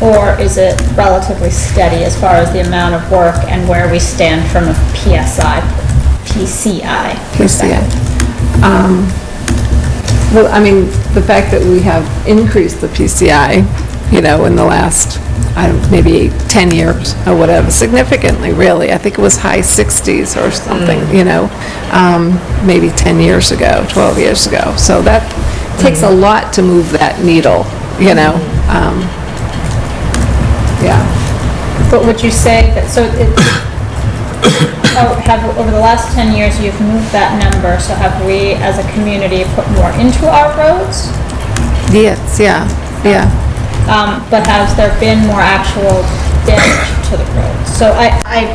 Or is it relatively steady as far as the amount of work and where we stand from a PSI, PCI perspective? Um, Well, I mean, the fact that we have increased the PCI, you know, in the last, I don't, maybe 10 years or whatever, significantly, really. I think it was high 60s or something, you know, um, maybe 10 years ago, 12 years ago. So that takes a lot to move that needle, you know? um, Yeah. But would you say that, so it, oh, have, over the last 10 years, you've moved that number, so have we, as a community, put more into our roads? Yes, yeah, yeah. Um, but has there been more actual damage to the roads? So I, I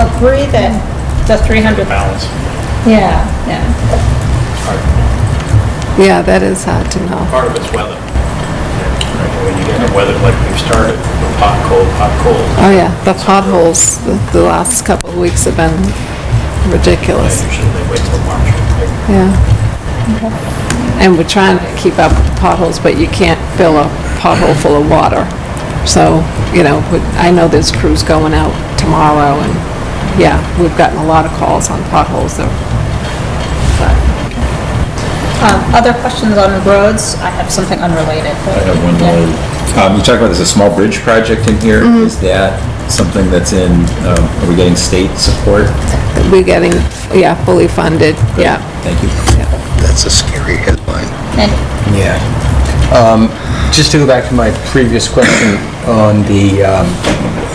agree that the 300. Balance. Yeah, yeah. Yeah, that is hard to know. part of it's weather. Right, When you get the weather like we've started, hot, cold, hot, cold, Oh, yeah, the potholes, the the last couple of weeks have been ridiculous. usually they wait till March. Yeah. And we're trying to keep up with the potholes, but you can't fill a pothole full of water. So, you know, we- I know there's crews going out tomorrow, and, yeah, we've gotten a lot of calls on potholes, so. but- Um, other questions on roads? I have something unrelated. I have one Yeah. more. Um, you talked about there's a small bridge project in here. Mm-hmm. Is that something that's in, um, are we getting state support? We're getting, yeah, fully funded, yeah. Thank you. That's a scary headline. And Yeah. Um, Just to go back to my previous question on the um,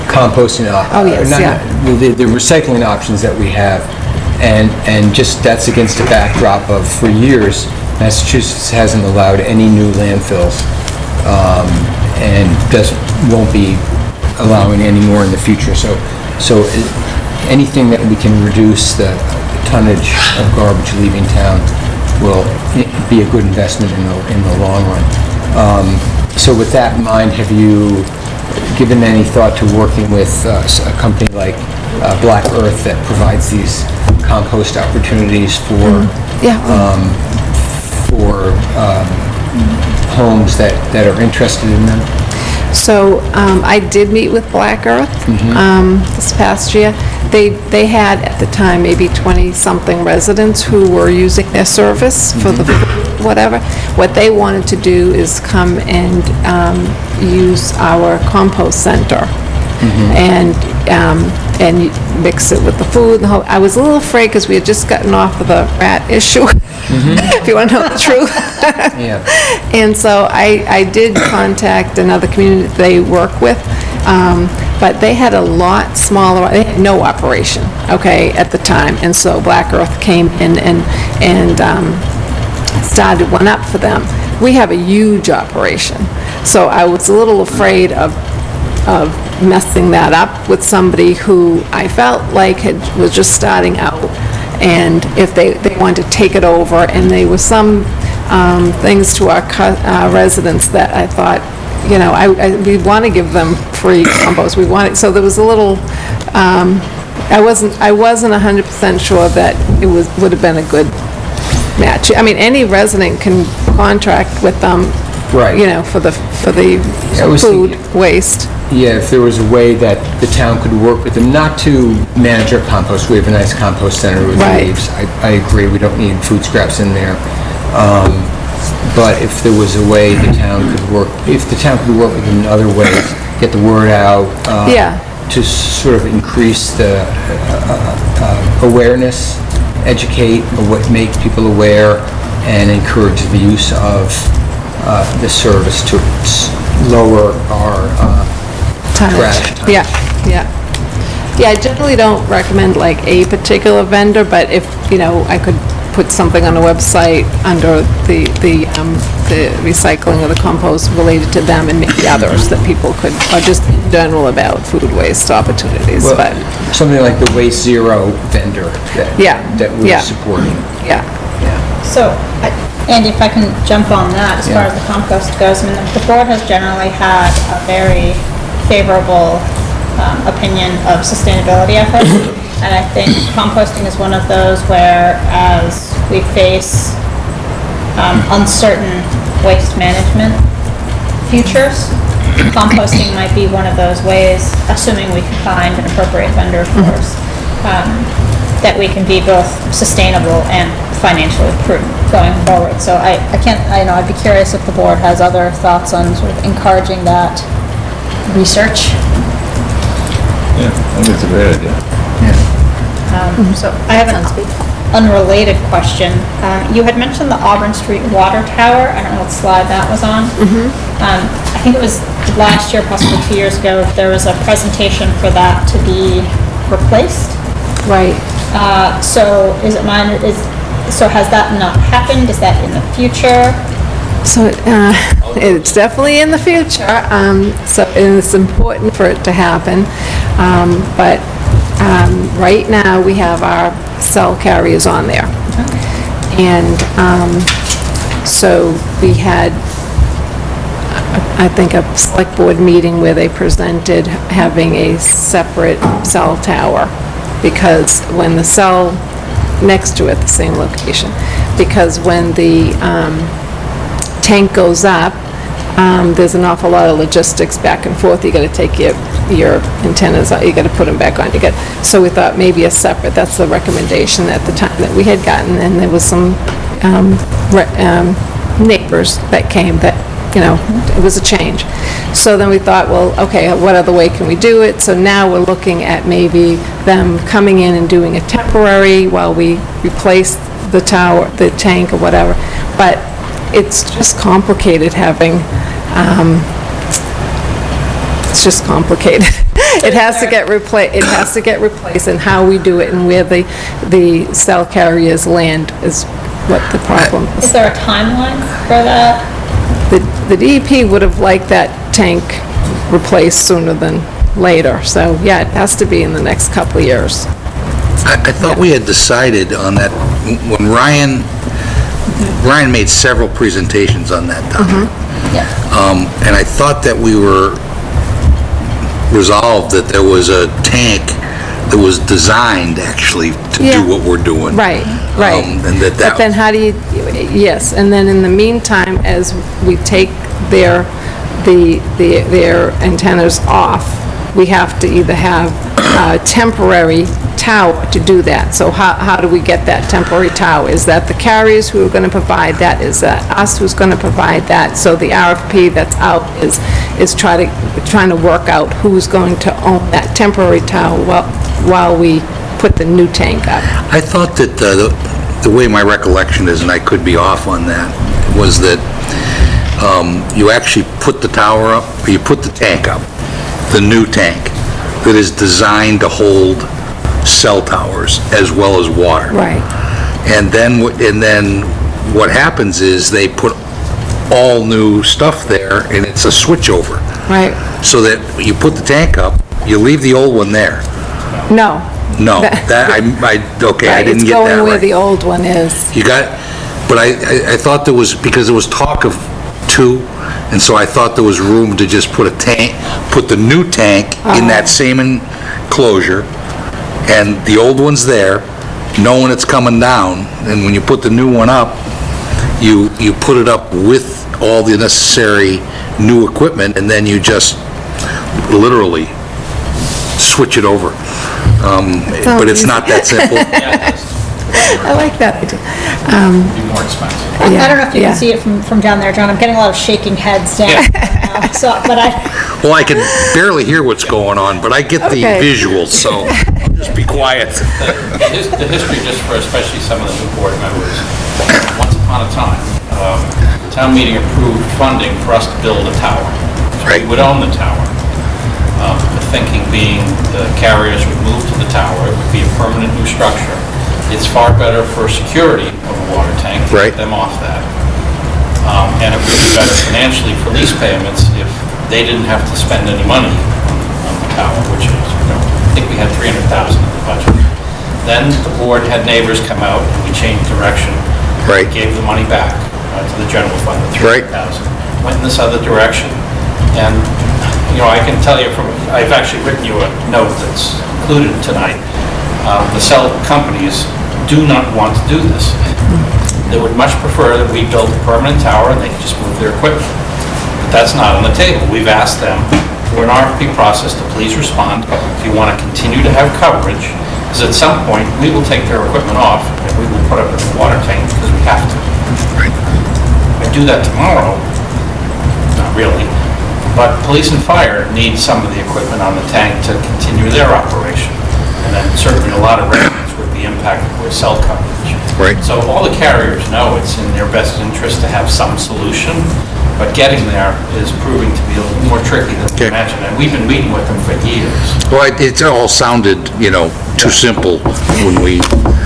composting. uh, Oh, yes, not- yeah. The the recycling options that we have, and, and just, that's against the backdrop of, for years, Massachusetts hasn't allowed any new landfills, um, and doesn't, won't be allowing any more in the future. So, so i- anything that we can reduce the tonnage of garbage leaving town will i- be a good investment in the, in the long run. Um, So with that in mind, have you given any thought to working with uh, a company like uh, Black Earth that provides these compost opportunities for, Yeah. um, for um, homes that, that are interested in them? So um, I did meet with Black Earth um, this past year. They, they had at the time maybe 20-something residents who were using their service for the, whatever. What they wanted to do is come and um, use our compost center and, um, and mix it with the food. the whole- I was a little afraid because we had just gotten off of the rat *laughs* issue, if you want to know the truth. *laughs* Yeah. *laughs* And so I, I did contact another community they work with, um, but they had a lot smaller, they had no operation, okay, at the time. And so Black Earth came in and, and um, started one up for them. We have a huge operation. So I was a little afraid of, of messing that up with somebody who I felt like had, was just starting out. And if they, they wanted to take it over, and there were some um, things to our cu- residents that I thought, you know, I, I- we want to give them free compost, we want it, so there was a little, um, I wasn't, I wasn't 100% sure that it was, would have been a good match. I mean, any resident can contract with them. Right. You know, for the, for the I was food waste. Yeah, if there was a way that the town could work with them, not to manage our compost, we have a nice compost center with Right. leaves. I, I agree, we don't need food scraps in there. Um, But if there was a way the town could work, if the town could work with them in other ways, get the word out. uh, Yeah. To sort of increase the uh, uh, awareness, educate, awa- make people aware, and encourage the use of uh, the service to s- lower our uh, tonnage. Trash tonnage. Yeah, yeah. Yeah, I generally don't recommend like a particular vendor, but if, you know, I could put something on the website under the, the um, the recycling or the compost related to them and maybe others that people could, or just in general about food waste opportunities, Well, but, Something like the Waste Zero vendor that, Yeah, that we're supporting. Yeah. Yeah. So, I- Andy, if I can jump on that, as far Yeah. as the compost goes, I mean, the board has generally had a very favorable um, opinion of sustainability efforts. *coughs* And I think composting is one of those where as we face um, uncertain waste management futures, composting might be one of those ways, assuming we can find an appropriate vendor, of course, um, that we can be both sustainable and financially prudent going forward. So I, I can't, I know, I'd be curious if the board has other thoughts on sort of encouraging that research. Yeah, I think it's a great idea. Um, So I have an unrelated question. Um, You had mentioned the Auburn Street Water Tower. I don't know what slide that was on. Um, I think it was last year, possibly two years ago, there was a presentation for that to be replaced. Right. Uh, So is it mine, is, so has that not happened? Is that in the future? So, uh, *laughs* it's definitely in the future, um, so, it's important for it to happen. Um, but, um, right now, we have our cell carriers on there. And, um, so we had, I think, a select board meeting where they presented having a separate cell tower, because when the cell, next to it, the same location, because when the, um, tank goes up, um, there's an awful lot of logistics back and forth. You gotta take your, your antennas out, you gotta put them back on, you got, so we thought maybe a separate, that's the recommendation at the time that we had gotten, and there was some, um, um, neighbors that came that, you know, it was a change. So then we thought, well, okay, what other way can we do it? So now we're looking at maybe them coming in and doing a temporary while we replace the tower, the tank or whatever. But it's just complicated having, um, it's just complicated. *laughs* It has to get repla, it has to get replaced, and how we do it and where the, the cell carriers land is what the problem Is is. there a timeline for that? The the DEP would have liked that tank replaced sooner than later, so yeah, it has to be in the next couple of years. I I thought we had decided on that, when Ryan, Ryan made several presentations on that topic. Um, And I thought that we were resolved that there was a tank that was designed actually to Yeah. do what we're doing. Right, right. Um, And that that... But then how do you, yes, and then in the meantime, as we take their, the, the- their antennas off, we have to either have a temporary tower to do that. So how, how do we get that temporary tower? Is that the carriers who are going to provide that? Is that us who's going to provide that? So the RFP that's out is, is try to, trying to work out who's going to own that temporary tower while, while we put the new tank up. I thought that uh, the the way my recollection is, and I could be off on that, was that um, you actually put the tower up, or you put the tank up, the new tank, that is designed to hold cell towers as well as water. Right. And then, wh- and then what happens is they put all new stuff there, and it's a switchover. Right. So that you put the tank up, you leave the old one there. No. No, *laughs* that, I, I, okay, I Right, didn't get that It's going where right. the old one is. You got, but I, I- I thought there was, because there was talk of two, and so I thought there was room to just put a tank, put the new tank in that uh-huh. same enclosure, and the old one's there, knowing it's coming down, and when you put the new one up, you, you put it up with all the necessary new equipment, and then you just literally switch it over. Um, But it's not that simple. *laughs* I like that idea. Be more expensive. I I don't know if you Yeah. can see it from, from down there, John. I'm getting a lot of shaking heads down. now. So, but I, *laughs* Well, I can barely hear what's going on, but I get the Okay. visuals, so I'll *laughs* just be quiet. The his- the history, just for especially some of the new board members, once upon a time, um, the town meeting approved funding for us to build a tower. So Right. We would own the tower. Um, The thinking being the carriers would move to the tower, it would be a permanent new structure. It's far better for security of a water tank to Right. get them off that. Um, And it would be better financially for lease payments if they didn't have to spend any money on the tower, which is, you know, I think we had 300,000 in the budget. Then the board had neighbors come out and we changed direction. Right. Gave the money back uh, to the general fund, the Right. 300,000. Went in this other direction. And, you know, I can tell you from, I've actually written you a note that's included tonight. Um, The cell companies do not want to do this. They would much prefer that we build a permanent tower and they can just move their equipment. But that's not on the table. We've asked them for an RFP process to please respond if you want to continue to have coverage, because at some point, we will take their equipment off and we will put up a water tank because we have to. I do that tomorrow, not really, but police and fire need some of the equipment on the tank to continue their operation. And then certainly a lot of residents would be impacted with cell coverage. Right. So all the carriers know it's in their best interest to have some solution, but getting there is proving to be a little more tricky than we Okay. imagined. And we've been meeting with them for years. Well, it- all sounded, you know, too simple when we,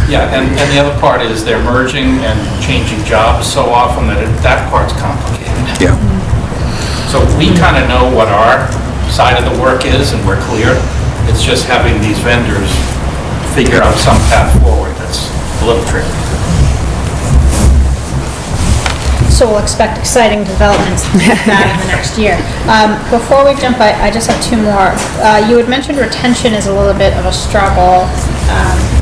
Yeah, and, and the other part is they're merging and changing jobs so often that it- that part's complicated. yeah. So we kind of know what our side of the work is, and we're clear. It's just having these vendors figure out some path forward that's a little tricky. So we'll expect exciting developments that in the next year. Um, Before we jump, I I just have two more. Uh, You had mentioned retention is a little bit of a struggle. Um,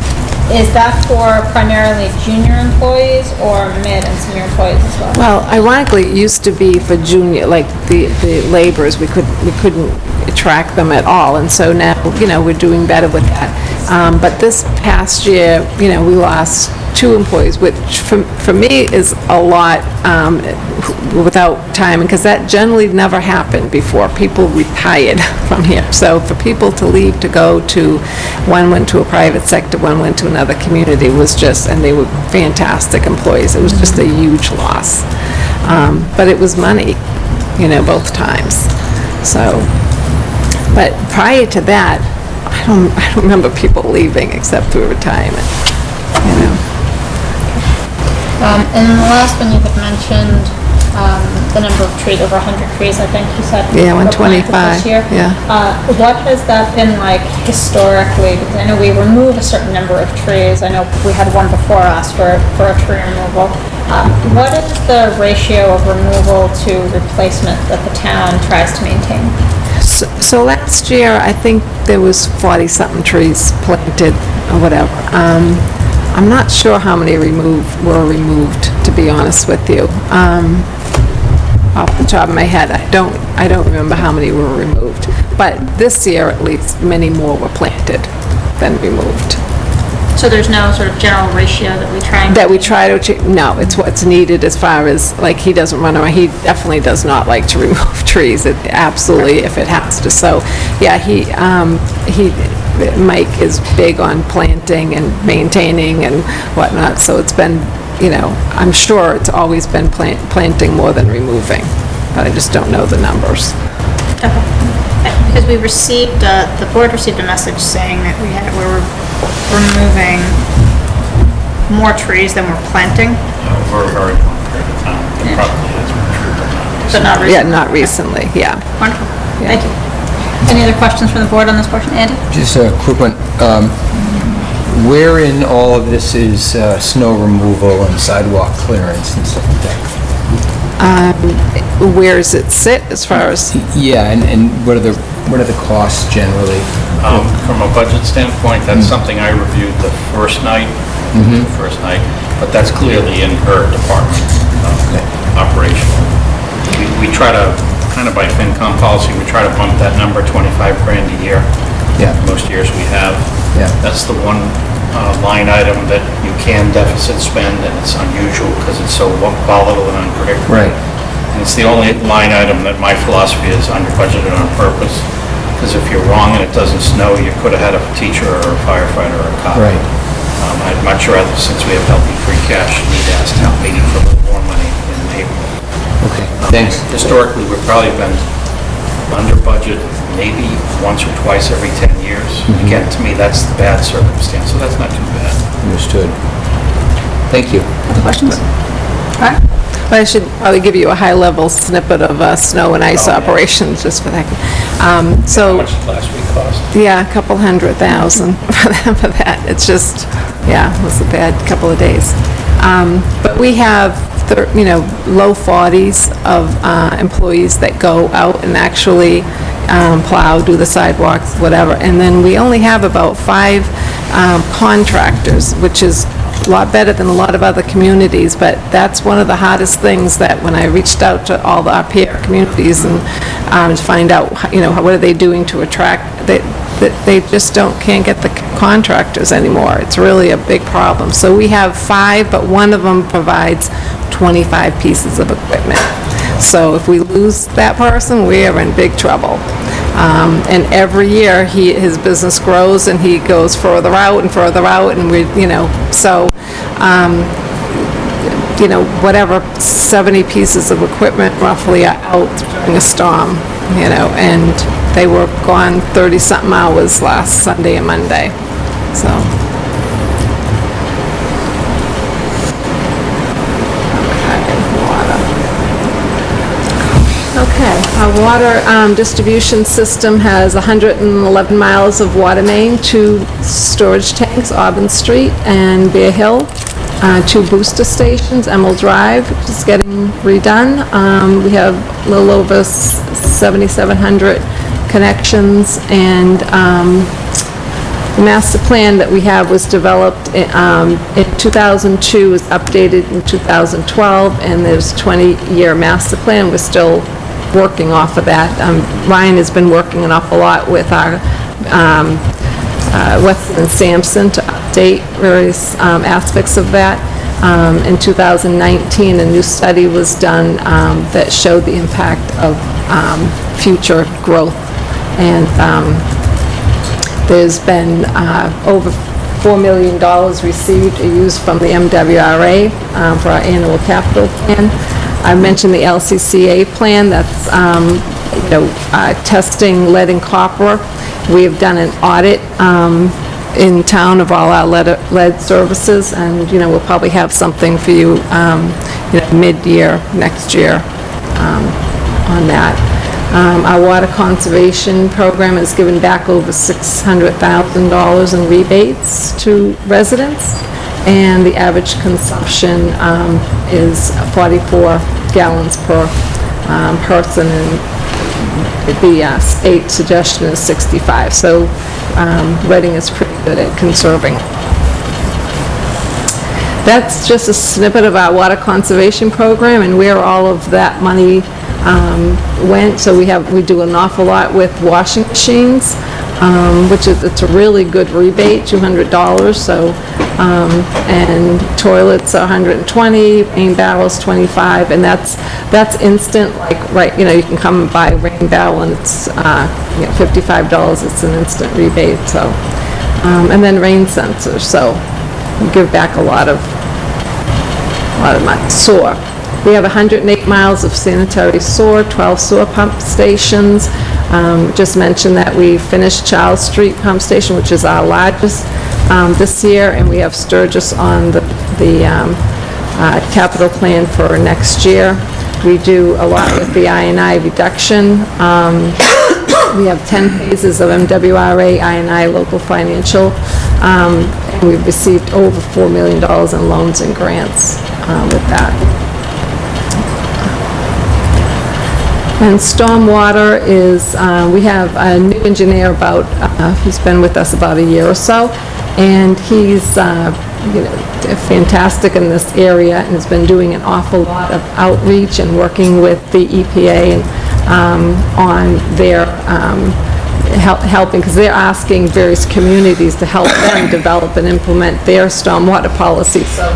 Is that for primarily junior employees or mid and senior employees as well? Well, ironically, it used to be for junior, like the, the laborers, we could, we couldn't track them at all, and so now, you know, we're doing better with that. Um, but this past year, you know, we lost two employees, which for, for me is a lot, um, without time, because that generally never happened before. People retired *laughs* from here. So for people to leave to go to, one went to a private sector, one went to another community, was just, and they were fantastic employees. It was just a huge loss. Um, But it was money, you know, both times. So, but prior to that, I don't, I don't remember people leaving except through retirement, you know. Um, And then the last one, you had mentioned um, the number of trees, over 100 trees, I think you said. Yeah, were planted 125, this year. yeah. Uh, What has that been like historically? Because I know we remove a certain number of trees. I know we had one before us for, for a tree removal. Uh, What is the ratio of removal to replacement that the town tries to maintain? So so last year, I think there was 40-something trees planted, or whatever. Um, I'm not sure how many removed, were removed, to be honest with you. Um, Off the top of my head, I don't, I don't remember how many were removed. But this year, at least, many more were planted than removed. So there's no sort of general ratio that we try and... That we try to, achieve- no, it's what's needed as far as, like, he doesn't run around, he definitely does not like to *laughs* remove trees, It absolutely, if it has to. So, yeah, he, um, he, Mike is big on planting and maintaining and whatnot, so it's been, you know, I'm sure it's always been plant, planting more than removing, but I just don't know the numbers. Because we received, uh, the board received a message saying that we had, we were removing more trees than we're planting, Uh, We're very long period of time. It probably has been true, but not but not Yeah, not recently, yeah. Wonderful, thank you. Any other questions from the board on this portion? Andy? Just a quick one. Um, Where in all of this is uh, snow removal and sidewalk clearance and stuff like that? Where does it sit as far as, Yeah, and, and what are the, what are the costs generally? Um, From a budget standpoint, that's something I reviewed the first night, the first night, but that's clearly in her department, uh, operational. We- We try to, kind of by FinCom policy, we try to bump that number 25 grand a year. Yeah. Most years we have. Yeah. That's the one uh, line item that you can deficit spend, and it's unusual because it's so volatile and unpredictable. Right. And it's the only line item that my philosophy is under budgeted on purpose, because if you're wrong and it doesn't snow, you could have had a teacher or a firefighter or a cop. Right. Um, I'd much rather, since we have healthy free cash, need to ask town meeting for a little more money in April. Okay, thanks. Historically, we've probably been under budget maybe once or twice every 10 years. Mm-hmm. Again, to me, that's the bad circumstance, so that's not too bad. Understood. Thank you. Other questions? All right. But I should probably give you a high-level snippet of uh, snow and ice operations, just for that. Um, How much did last week cost? yeah, a couple hundred thousand *laughs* for that- It's just, yeah, it was a bad couple of days. Um, But we have, thir- you know, low 40s of uh, employees that go out and actually um, plow, do the sidewalks, whatever. And then we only have about five um, contractors, which is a lot better than a lot of other communities, but that's one of the hardest things that when I reached out to all the, our peer communities and um, to find out, you know, what are they doing to attract, that they just don't, can't get the contractors anymore. It's really a big problem. So we have five, but one of them provides 25 pieces of equipment. So if we lose that person, we are in big trouble. Um, And every year, he, his business grows and he goes further out and further out and we, you know, so, um, you know, whatever, 70 pieces of equipment roughly are out during a storm, you know, and they were gone 30-something hours last Sunday and Monday, so. Okay, our water um, distribution system has 111 miles of water main, two storage tanks, Auburn Street and Bear Hill, uh, two booster stations, Emerald Drive, which is getting redone. Um, We have a little over s- 7,700 connections, and um, the master plan that we have was developed um, in 2002, was updated in 2012, and there's 20-year master plan. We're still working off of that. Um, Ryan has been working an awful lot with our um, uh, Weston and Sampson to update various um, aspects of that. Um, In 2019, a new study was done um, that showed the impact of um, future growth. And um, there's been uh, over $4 million received or used from the MWRA um, for our annual capital plan. I mentioned the LCCA plan, that's, um, you know, uh, testing lead and copper. We have done an audit um, in town of all our lead lead services, and, you know, we'll probably have something for you, um, you know, mid-year, next year um, on that. Um, Our water conservation program has given back over $600,000 in rebates to residents, and the average consumption um, is 44 gallons per um, person, and the uh, state suggestion is 65. So um, Reading is pretty good at conserving. That's just a snippet of our water conservation program and where all of that money um, went. So we have, we do an awful lot with washing machines, um, which is, it's a really good rebate, $200, so, um, and toilets are 120, rain barrels 25, and that's, that's instant, like, right, you know, you can come and buy a rain barrel and it's, uh, you know, $55, it's an instant rebate, so. Um, And then rain sensors, so we give back a lot of a lot of money. Sewer. We have 108 miles of sanitary sewer, 12 sewer pump stations. Um, Just mentioned that we finished Charles Street Pump Station, which is our largest um, this year, and we have Sturges on the the um, uh, capital plan for next year. We do a lot with the I&I reduction. Um, we have 10 phases of MWRA, I&I local financial, um, and we've received over $4 million in loans and grants uh, with that. And stormwater is, uh, we have a new engineer about, uh, who's been with us about a year or so, and he's, uh, you know, fantastic in this area and has been doing an awful lot of outreach and working with the EPA and, um, on their, um, hel- helping, because they're asking various communities to help them develop and implement their stormwater policy. So,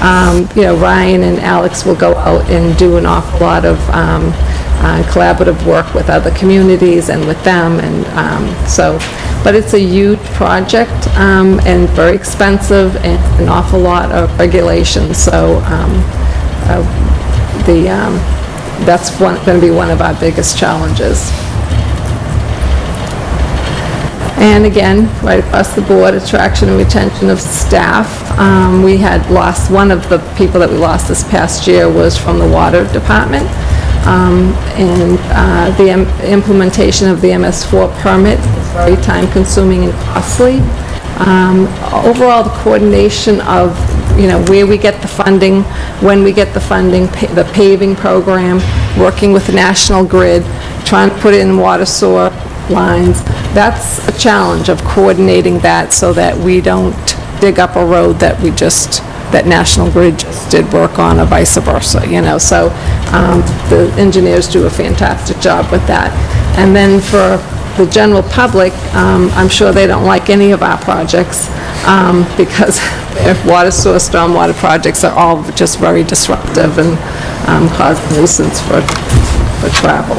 um, you know, Ryan and Alex will go out and do an awful lot of um, uh, collaborative work with other communities and with them, and um, so, but it's a huge project um, and very expensive and an awful lot of regulations, so um, uh, the, um, that's going to be one of our biggest challenges. And again, right across the board, attraction and retention of staff. Um, We had lost, one of the people that we lost this past year was from the water department. Um, And uh, the im- implementation of the MS4 permit is very time-consuming and costly. Um, Overall, the coordination of, you know, where we get the funding, when we get the funding, pa- the paving program, working with the National Grid, trying to put in water sewer lines, that's a challenge of coordinating that so that we don't dig up a road that we just, that National Grid just did work on or vice versa, you know? So um, the engineers do a fantastic job with that. And then for the general public, um, I'm sure they don't like any of our projects um, *laughs* because water source, stormwater projects are all just very disruptive and um, cause nuisance for, for travel.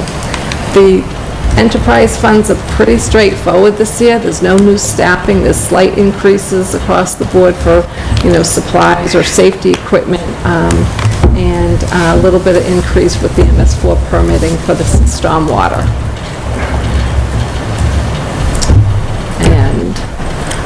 The enterprise funds are pretty straightforward this year. There's no new staffing, there's slight increases across the board for, you know, supplies or safety equipment, um, and a little bit of increase with the MS4 permitting for the stormwater.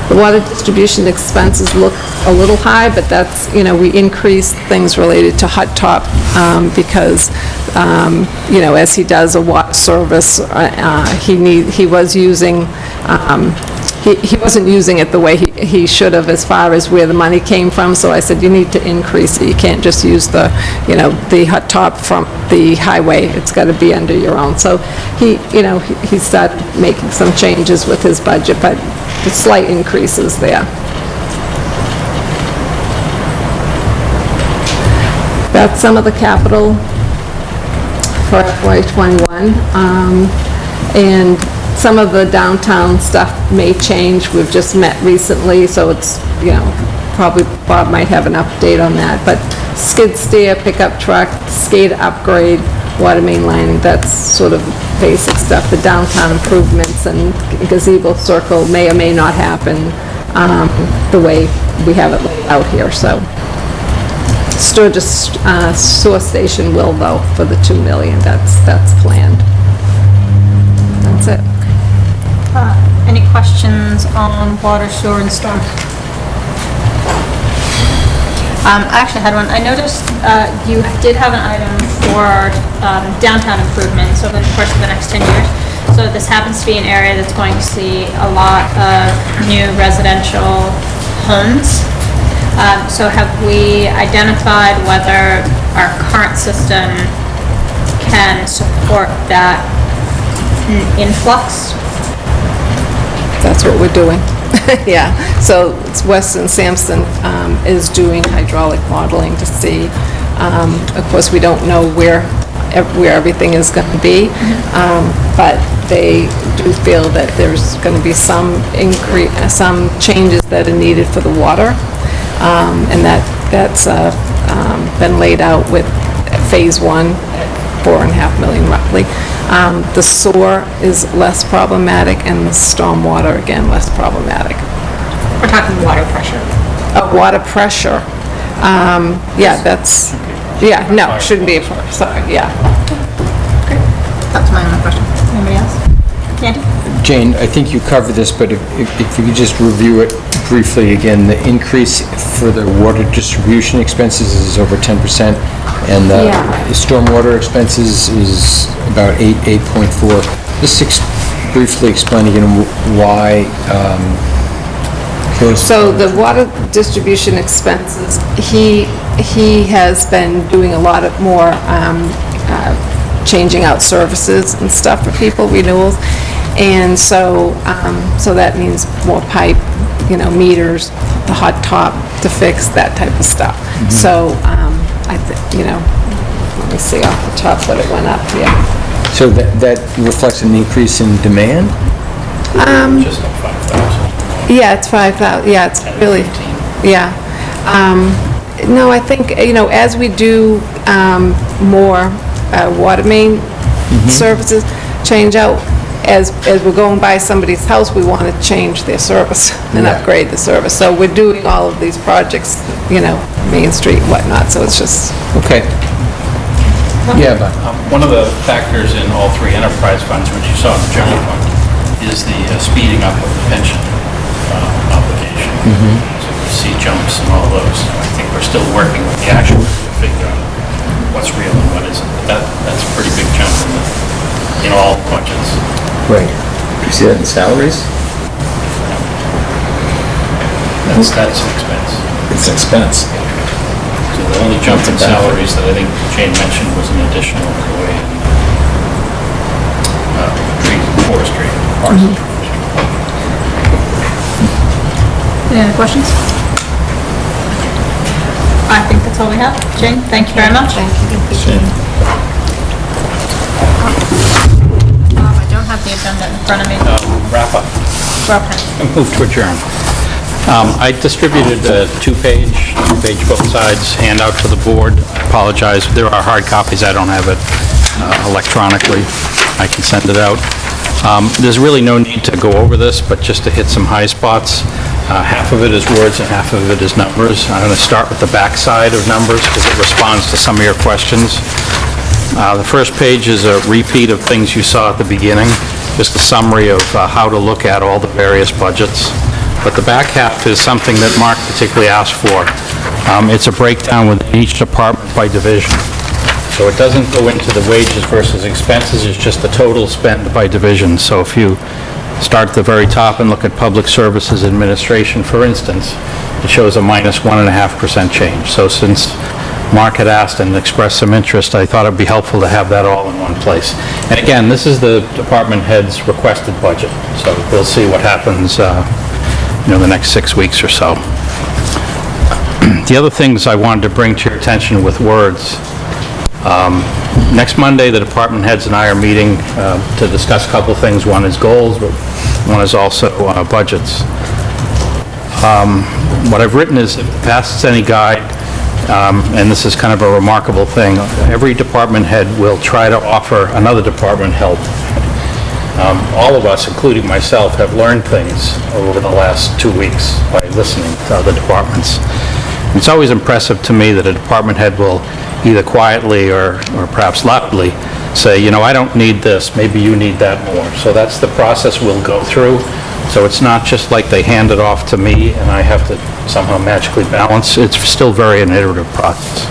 The water distribution expenses look a little high, but that's, you know, we increased things related to hot top um, because, um, you know, as he does a water service, uh, uh, he need, he was using, um, he he wasn't using it the way he he should have as far as where the money came from, so I said, you need to increase it. You can't just use the, you know, the hot top from the highway. It's got to be under your own. So he, you know, he he started making some changes with his budget, but slight increases there. That's some of the capital for FY '21. Um, And some of the downtown stuff may change. We've just met recently, so it's, you know, probably Bob might have an update on that. But skid steer, pickup truck, SCADA upgrade, water main lining, that's sort of basic stuff. The downtown improvements and gazebo circle may or may not happen um, the way we have it out here, so. Sturges uh, sewer station will though, for the 2 million, that's, that's planned. That's it. Uh, Any questions on water, sewer, and storm? Um, I actually had one. I noticed uh, you did have an item for um, downtown improvements over the course of the next 10 years. So this happens to be an area that's going to see a lot of new residential homes. Um, So have we identified whether our current system can support that influx? That's what we're doing. *laughs* Yeah, so Weston Sampson um, is doing hydraulic modeling to see, um, of course, we don't know where, where everything is going to be, um, but they do feel that there's going to be some increase, some changes that are needed for the water, Um, and that, that's uh, um, been laid out with Phase One, four and a half million roughly. Um, The sewer is less problematic, and the stormwater, again, less problematic. We're talking water pressure. Uh, Water pressure, um, yeah, that's, yeah, no, shouldn't be a, pro- sorry, yeah. Okay. That's my only question. Anybody else? Andy? Jane, I think you covered this, but if if if you could just review it briefly again, the increase for the water distribution expenses is over 10%, and the Yeah. stormwater expenses is about 8, 8.4. Just ex- briefly explain again wh- why um, those... So the water distribution expenses, he, he has been doing a lot of more, um, uh, changing out services and stuff for people, renewals. And so, um, so that means more pipe, you know, meters, the hot top to fix, that type of stuff. So, um, I think, you know, let me see off the top what it went up, yeah. So that that reflects an increase in demand? Just like 5,000. Yeah, it's 5,000, yeah, it's really, yeah. Um, No, I think, you know, as we do um, more uh, water main services, change out, as, as we're going by somebody's house, we want to change their service *laughs* and Yeah. upgrade the service. So we're doing all of these projects, you know, Main Street and whatnot, so it's just, Okay. Yeah, but... Um, One of the factors in all three enterprise funds, which you saw in the general fund, is the uh, speeding up of the pension uh, obligation. So we see jumps and all those. I think we're still working with the actual to figure out what's real and what isn't. But that, that's a pretty big jump in, the, in all budgets. Right. You see that in salaries? That's, that's an expense. It's an expense. So the only jump in salaries that I think Jane mentioned was an additional employee in uh, tree forestry, forestry. Any other questions? I think that's all we have. Jane, thank you very much. Thank you. Um, I don't have the agenda in front of me. Wrap up. Okay. *laughs* Move to adjourn. Um, I distributed a two-page, two-page both sides handout to the board. I Apologize, there are hard copies, I don't have it uh, electronically. I can send it out. Um, There's really no need to go over this, but just to hit some high spots. Uh, Half of it is words and half of it is numbers. I'm going to start with the back side of numbers because it responds to some of your questions. Uh, The first page is a repeat of things you saw at the beginning, just a summary of uh, how to look at all the various budgets. But the back half is something that Mark particularly asked for. Um, It's a breakdown within each department by division. So it doesn't go into the wages versus expenses, it's just the total spend by division. So if you start at the very top and look at Public Services Administration, for instance, it shows a minus 1.5% change. So since Mark had asked and expressed some interest, I thought it'd be helpful to have that all in one place. And again, this is the department head's requested budget, so we'll see what happens, uh, you know, the next six weeks or so. *clears throat* The other things I wanted to bring to your attention with words, um, next Monday, the department heads and I are meeting uh, to discuss a couple things. One is goals, but one is also uh, budgets. Um, What I've written is, if past any guide, um, and this is kind of a remarkable thing, every department head will try to offer another department help. Um, All of us, including myself, have learned things over the last two weeks by listening to other departments. It's always impressive to me that a department head will either quietly or or perhaps loudly say, you know, I don't need this, maybe you need that more. So that's the process we'll go through. So it's not just like they hand it off to me and I have to somehow magically balance. It's still very an iterative process.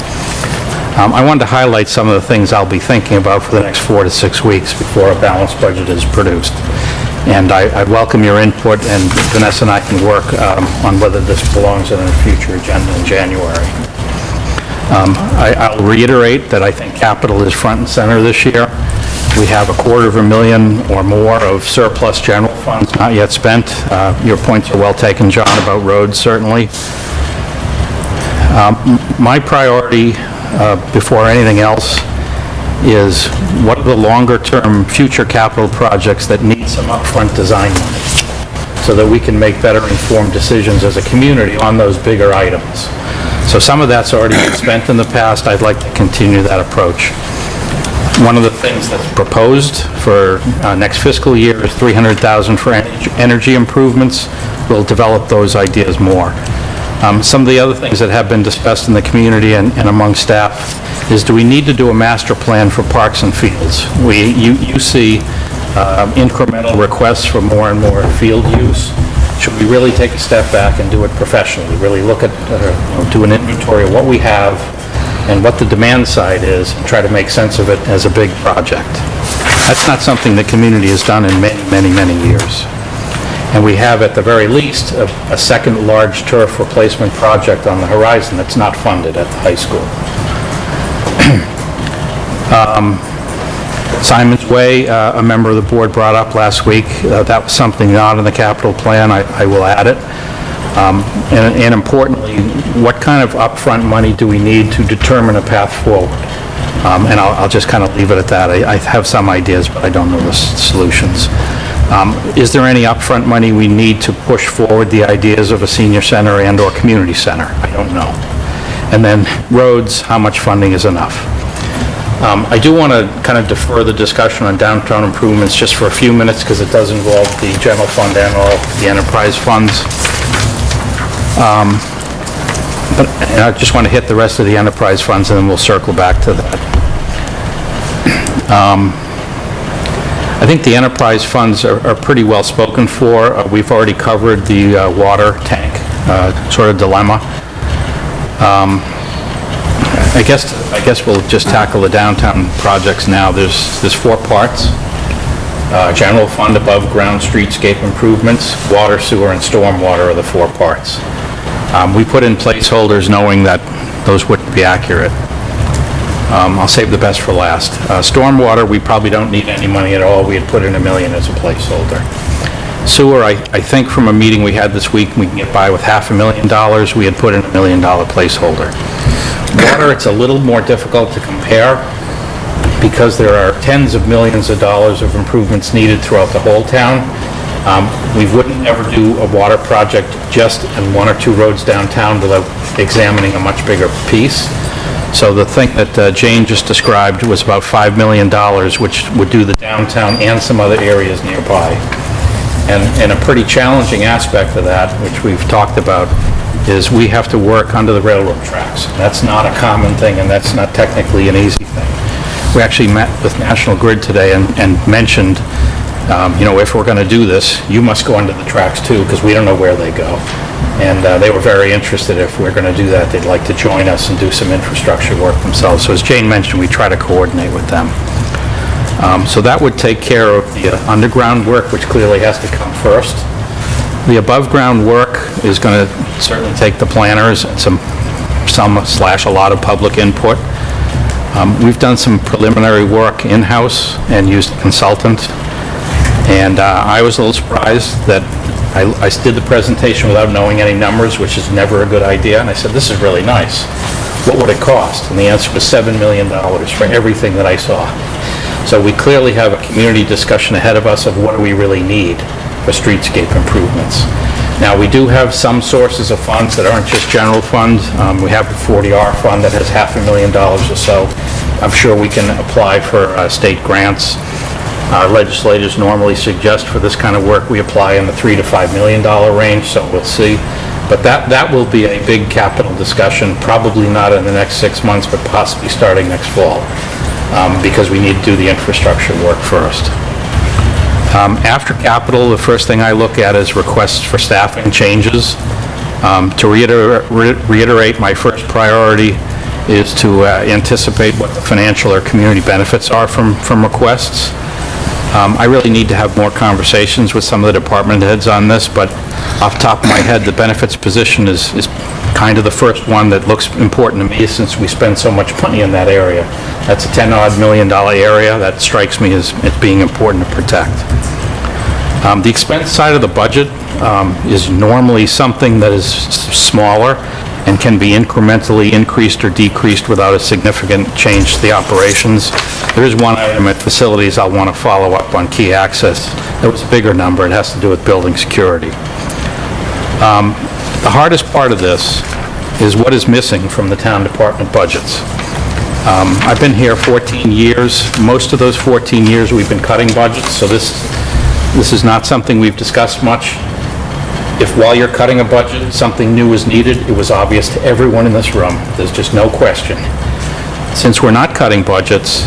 Um, I wanted to highlight some of the things I'll be thinking about for the next four to six weeks before a balanced budget is produced. And I I welcome your input, and Vanessa and I can work um, on whether this belongs on a future agenda in January. Um, I- I'll reiterate that I think capital is front and center this year. We have a quarter of a million or more of surplus general funds not yet spent. Uh, Your points are well taken, John, about roads, certainly. Um, My priority, uh, before anything else, is what are the longer-term future capital projects that need some upfront design money, so that we can make better informed decisions as a community on those bigger items. So some of that's already been spent in the past, I'd like to continue that approach. One of the things that's proposed for uh, next fiscal year is 300,000 for en- energy improvements. We'll develop those ideas more. Um, Some of the other things that have been discussed in the community and and among staff is, do we need to do a master plan for parks and fields? We, you you see um, incremental requests for more and more field use. Should we really take a step back and do it professionally? Really look at, uh, you know, do an inventory of what we have and what the demand side is, and try to make sense of it as a big project. That's not something the community has done in many, many, many years. And we have, at the very least, a a second large turf replacement project on the horizon that's not funded at the high school. *clears throat* Um, Simon's Way, uh, a member of the board brought up last week, uh, that was something not in the capital plan, I I will add it. Um, And and importantly, what kind of upfront money do we need to determine a path forward? Um, And I'll I'll just kind of leave it at that. I I have some ideas, but I don't know the solutions. Um, Is there any upfront money we need to push forward the ideas of a senior center and/or community center? I don't know. And then roads, how much funding is enough? Um, I do want to kind of defer the discussion on downtown improvements just for a few minutes, because it does involve the general fund and all the enterprise funds. Um, But and I just want to hit the rest of the enterprise funds, and then we'll circle back to that. Um, I think the enterprise funds are are pretty well spoken for. Uh, We've already covered the uh, water tank uh, sort of dilemma. Um, I guess, I guess we'll just tackle the downtown projects now. There's, there's four parts. Uh, General fund, above-ground streetscape improvements, water, sewer, and stormwater are the four parts. Um, We put in placeholders knowing that those wouldn't be accurate. Um, I'll save the best for last. Uh, Stormwater, we probably don't need any money at all. We had put in a million as a placeholder. Sewer, I, I think from a meeting we had this week, we can get by with half a million dollars. We had put in a million dollar placeholder. Water, it's a little more difficult to compare because there are tens of millions of dollars of improvements needed throughout the whole town. Um, We wouldn't ever do a water project just in one or two roads downtown without examining a much bigger piece. So the thing that uh, Jane just described was about $5 million, which would do the downtown and some other areas nearby. And, and a pretty challenging aspect of that, which we've talked about, is we have to work under the railroad tracks. That's not a common thing, and that's not technically an easy thing. We actually met with National Grid today and, and mentioned, um, you know, if we're going to do this, you must go under the tracks too, because we don't know where they go. And uh, they were very interested if we're going to do that, they'd like to join us and do some infrastructure work themselves. So as Jane mentioned, we try to coordinate with them. Um, So that would take care of the uh, underground work, which clearly has to come first. The above-ground work is going to certainly take the planners and some, some slash a lot of public input. Um, We've done some preliminary work in-house and used a consultant, and uh, I was a little surprised that I I did the presentation without knowing any numbers, which is never a good idea, and I said, "This is really nice. What would it cost?" And the answer was $7 million for everything that I saw. So we clearly have a community discussion ahead of us of what do we really need for streetscape improvements. Now, we do have some sources of funds that aren't just general funds. Um, We have a 40R fund that has half a million dollars or so. I'm sure we can apply for uh, state grants. Our legislators normally suggest for this kind of work, we apply in the 3 to 5 million dollar range, so we'll see. But that, that will be a big capital discussion, probably not in the next six months, but possibly starting next fall, um, because we need to do the infrastructure work first. Um, After capital, the first thing I look at is requests for staffing changes. Um, To reiter- re- reiterate, my first priority is to uh, anticipate what the financial or community benefits are from, from requests. Um, I really need to have more conversations with some of the department heads on this, but off the top of my head, the benefits position is, is kind of the first one that looks important to me since we spend so much money in that area. That's a 10-odd million dollar area. That strikes me as, as being important to protect. Um, The expense side of the budget um, is normally something that is smaller and can be incrementally increased or decreased without a significant change to the operations. There is one item at facilities I'll want to follow up on key access. That was a bigger number. It has to do with building security. Um, The hardest part of this is what is missing from the town department budgets. Um, I've been here 14 years. Most of those 14 years, we've been cutting budgets, so this, this is not something we've discussed much. If while you're cutting a budget, something new is needed, it was obvious to everyone in this room. There's just no question. Since we're not cutting budgets,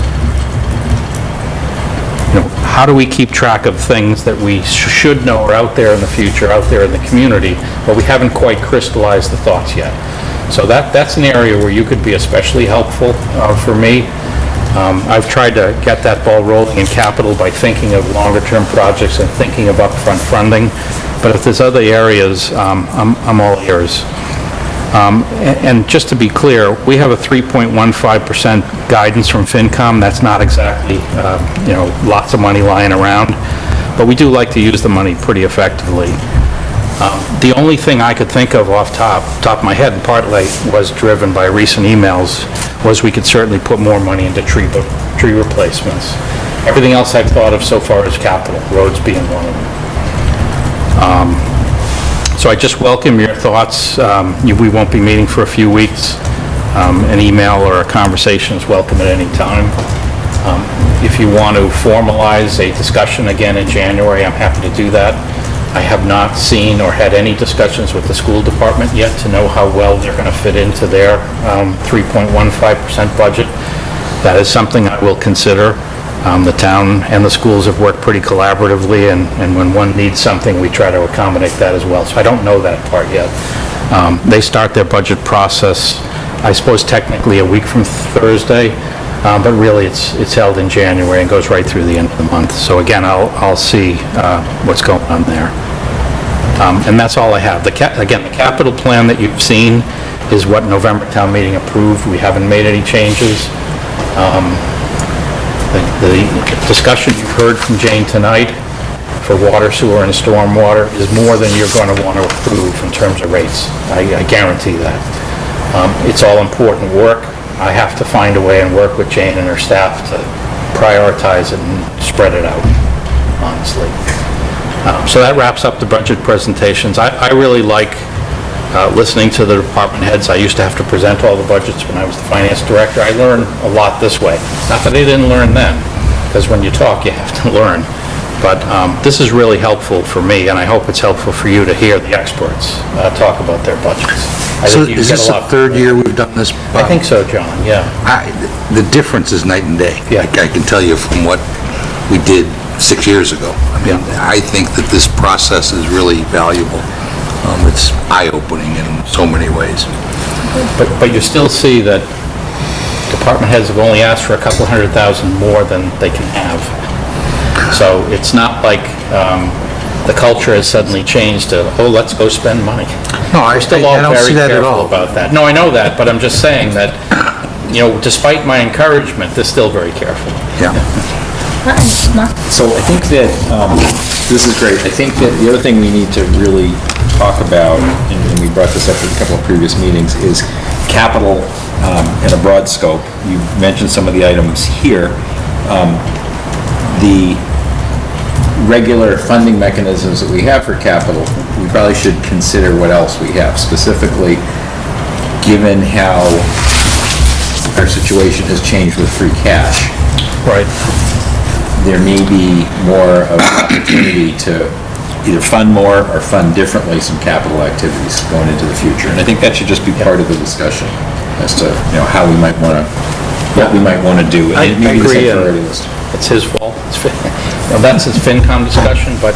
how do we keep track of things that we sh- should know are out there in the future, out there in the community, but we haven't quite crystallized the thoughts yet? So that, that's an area where you could be especially helpful uh, for me. Um, I've tried to get that ball rolling in capital by thinking of longer-term projects and thinking of upfront funding, but if there's other areas, um, I'm I'm all ears. Um, a- And just to be clear, we have a 3.15% guidance from FinCom. That's not exactly, uh, you know, lots of money lying around, but we do like to use the money pretty effectively. Um, The only thing I could think of off top, top of my head, and partly was driven by recent emails, was we could certainly put more money into tree, tree replacements. Everything else I've thought of so far is capital, roads being one of them. So I just welcome your thoughts. Um, you- We won't be meeting for a few weeks. Um, An email or a conversation is welcome at any time. Um, If you want to formalize a discussion again in January, I'm happy to do that. I have not seen or had any discussions with the school department yet to know how well they're going to fit into their um, 3.15% budget. That is something I will consider. Um, The town and the schools have worked pretty collaboratively, and and when one needs something, we try to accommodate that as well. So I don't know that part yet. Um, They start their budget process, I suppose technically a week from Thursday, um, but really it's it's held in January and goes right through the end of the month. So again, I'll I'll see uh, what's going on there. Um, And that's all I have. The, again, the capital plan that you've seen is what November town meeting approved. We haven't made any changes. Um, The the discussion you've heard from Jane tonight for water, sewer, and stormwater is more than you're going to want to approve in terms of rates. I I guarantee that. Um, It's all important work. I have to find a way and work with Jane and her staff to prioritize it and spread it out, honestly. Um, So that wraps up the budget presentations. I I really like uh, listening to the department heads. I used to have to present all the budgets when I was the finance director. I learned a lot this way. Not that I didn't learn then, because when you talk, you have to *laughs* learn. But um, this is really helpful for me, and I hope it's helpful for you to hear the experts uh, talk about their budgets. I So is this the third year we've done this? I think so, John, yeah. I- The difference is night and day. Yeah. I I can tell you from what we did six years ago. I mean, I think that this process is really valuable. Um, It's eye-opening in so many ways. But, but you still see that department heads have only asked for a couple hundred thousand more than they can have. So it's not like um, the culture has suddenly changed to, oh, let's go spend money. No, I- still I- all I don't very see that at careful all. about that. No, I know that, but I'm just saying that, you know, despite my encouragement, they're still very careful. Yeah. So I think that, um, this is great. I think that the other thing we need to really talk about, and and we brought this up at a couple of previous meetings, is capital um, in a broad scope. You mentioned some of the items here. Um, The regular funding mechanisms that we have for capital, we probably should consider what else we have. Specifically, given how our situation has changed with free cash, Right. there may be more of an opportunity to either fund more or fund differently some capital activities going into the future. And I think that should just be part of the discussion as to, you know, how we might want to, what we might want to do. I and maybe the agree, same uh, priority list. It's his fault. It's Fin- you That's his FinCom discussion, but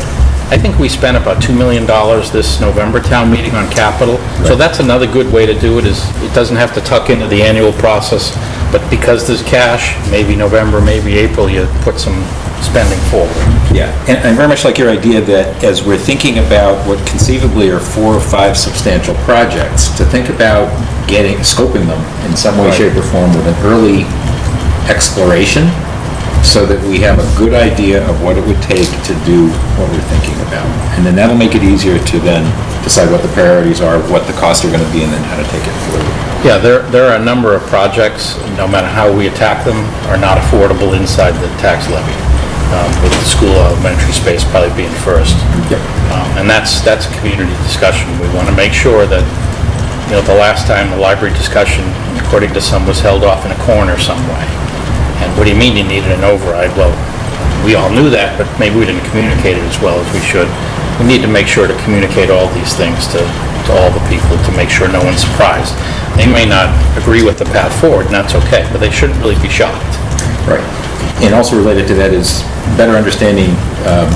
I think we spent about $2 million this November town meeting on capital. So that's another good way to do it, is it doesn't have to tuck into the annual process, but because there's cash, maybe November, maybe April, you put some spending forward. Yeah, and I very much like your idea that as we're thinking about what conceivably are four or five substantial projects, to think about getting, scoping them in some way, shape, or form with an early exploration, so that we have a good idea of what it would take to do what we're thinking about. And then that'll make it easier to then decide what the priorities are, what the costs are gonna be, and then how to take it forward. Yeah, there, there are a number of projects, no matter how we attack them, are not affordable inside the tax levy, um, with the school elementary space probably being first. Yep. Um, And that's, that's a community discussion. We want to make sure that, you know, the last time the library discussion, according to some, was held off in a corner some way. And what do you mean you needed an override? Well, we all knew that, but maybe we didn't communicate it as well as we should. We need to make sure to communicate all these things to, to all the people, to make sure no one's surprised. They may not agree with the path forward, and that's okay, but they shouldn't really be shocked. Right. And also related to that is better understanding um,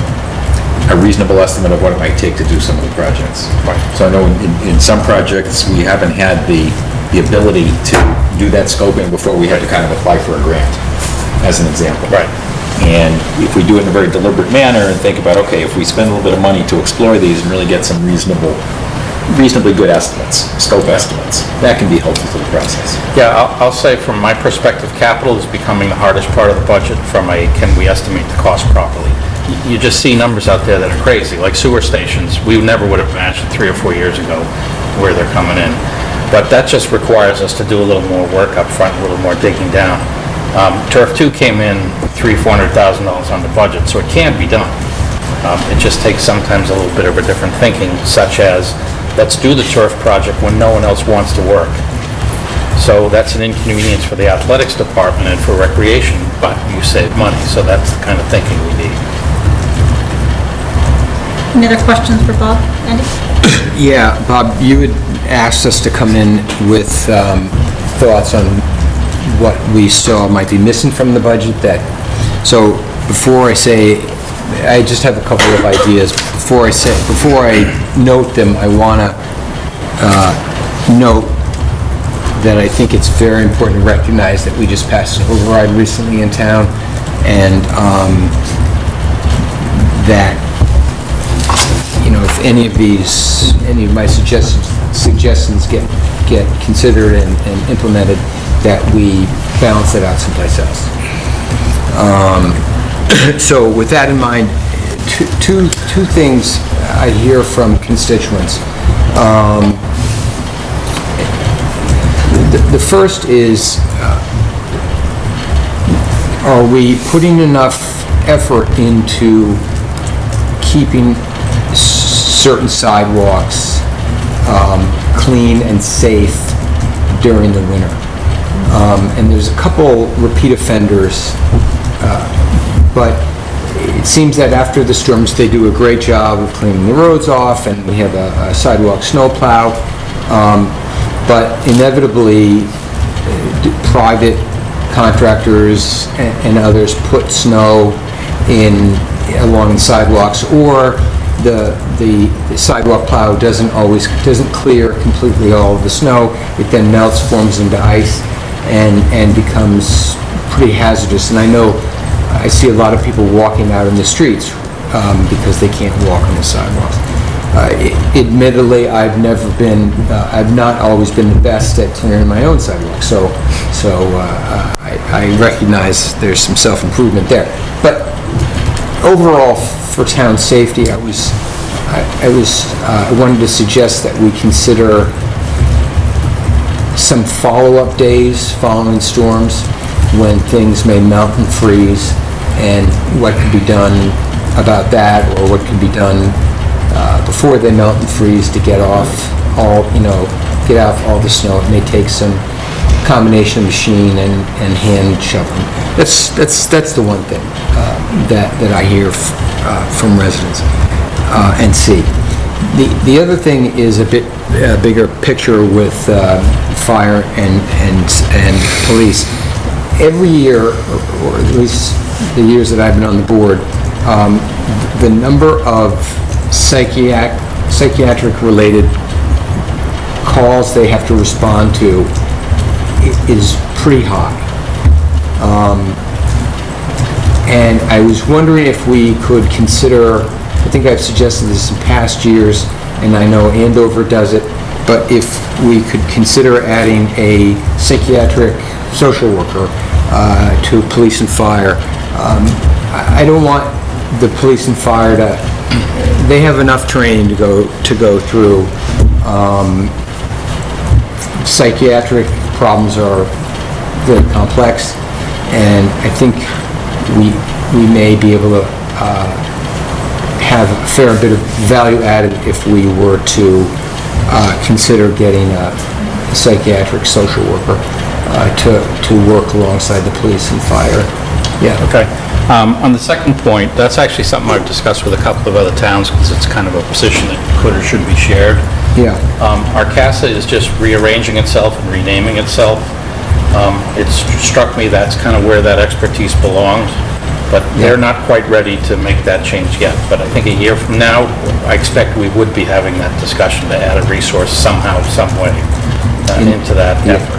a reasonable estimate of what it might take to do some of the projects. Right. So I know in, in some projects, we haven't had the, the ability to do that scoping before we had to kind of apply for a grant, as an example. Right. And if we do it in a very deliberate manner and think about, okay, if we spend a little bit of money to explore these and really get some reasonable, reasonably good estimates, scope estimates, that can be helpful to the process. Yeah, I'll, I'll say from my perspective, capital is becoming the hardest part of the budget from a, can we estimate the cost properly? You- just see numbers out there that are crazy, like sewer stations. We never would have imagined three or four years ago where they're coming in. But that just requires us to do a little more work up front, a little more digging down. Um, Turf Two came in three, four hundred thousand dollars on the budget, so it can be done. Um, It just takes sometimes a little bit of a different thinking, such as, let's do the turf project when no one else wants to work. So that's an inconvenience for the athletics department and for recreation, but you save money, so that's the kind of thinking we need. Any other questions for Bob? Andy? *coughs* Yeah, Bob, you had asked us to come in with um, thoughts on what we saw might be missing from the budget that So before I say, I just have a couple of ideas. Before I say, before I note them, I want to note that I think it's very important to recognize that we just passed an override recently in town, and um, that, you know, if any of these, any of my suggestions, suggestions get, get considered and and implemented, that we balance it out someplace else. *coughs* So with that in mind, two, two two things I hear from constituents. Um, The the first is, uh, are we putting enough effort into keeping certain sidewalks um, clean and safe during the winter? Um, And there's a couple repeat offenders but it seems that after the storms, they do a great job of cleaning the roads off, and we have a a sidewalk snowplow. Um, But inevitably, uh, private contractors a- and others put snow in, along the sidewalks, or the the sidewalk plow doesn't always, doesn't clear completely all of the snow. It then melts, forms into ice, and, and becomes pretty hazardous. And I know I see a lot of people walking out in the streets um, because they can't walk on the sidewalks. Uh, i- Admittedly, I've never been, uh, I've not always been the best at clearing my own sidewalk, so, so uh, I I recognize there's some self-improvement there. But overall, for town safety, I was, I I was, uh, I wanted to suggest that we consider some follow-up days following storms when things may melt and freeze, and what could be done about that, or what could be done uh, before they melt and freeze to get off all, you know, get off all the snow. It may take some combination of machine and, and hand shoveling. That's, that's, that's the one thing uh, that, that I hear uh, from residents uh, and see. The, the other thing is a bit bigger picture with uh, fire and, and, and police. Every year, or at least the years that I've been on the board, um, the number of psychiac, psychiatric-related calls they have to respond to is pretty high. And I was wondering if we could consider, I think I've suggested this in past years, and I know Andover does it, but if we could consider adding a psychiatric social worker uh, to police and fire. Um, I don't want the police and fire to, they have enough training to go, to go through. Um, Psychiatric problems are very complex, and I think we, we may be able to uh, have a fair bit of value added if we were to uh, consider getting a psychiatric social worker uh, to, to work alongside the police and fire. Yeah. Okay. Um, On the second point, that's actually something I've discussed with a couple of other towns, because it's kind of a position that could or should be shared. Yeah. Um, Our CASA is just rearranging itself and renaming itself. Um, It struck me that's kind of where that expertise belongs, but they're not quite ready to make that change yet. But I think a year from now, I expect we would be having that discussion to add a resource somehow, some way uh, into that effort.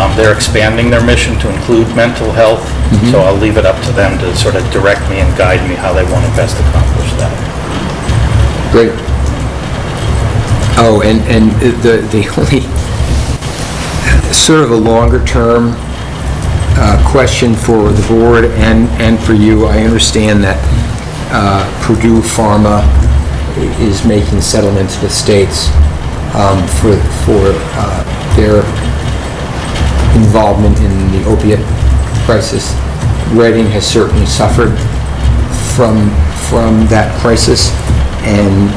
Um, They're expanding their mission to include mental health, so I'll leave it up to them to sort of direct me and guide me how they want to best accomplish that. Great. Oh, and, and the, the only, sort of a longer-term uh, question for the board and, and for you, I understand that uh, Purdue Pharma is making settlements with states um, for, for uh, their involvement in the opiate crisis. Reading has certainly suffered from, from that crisis, and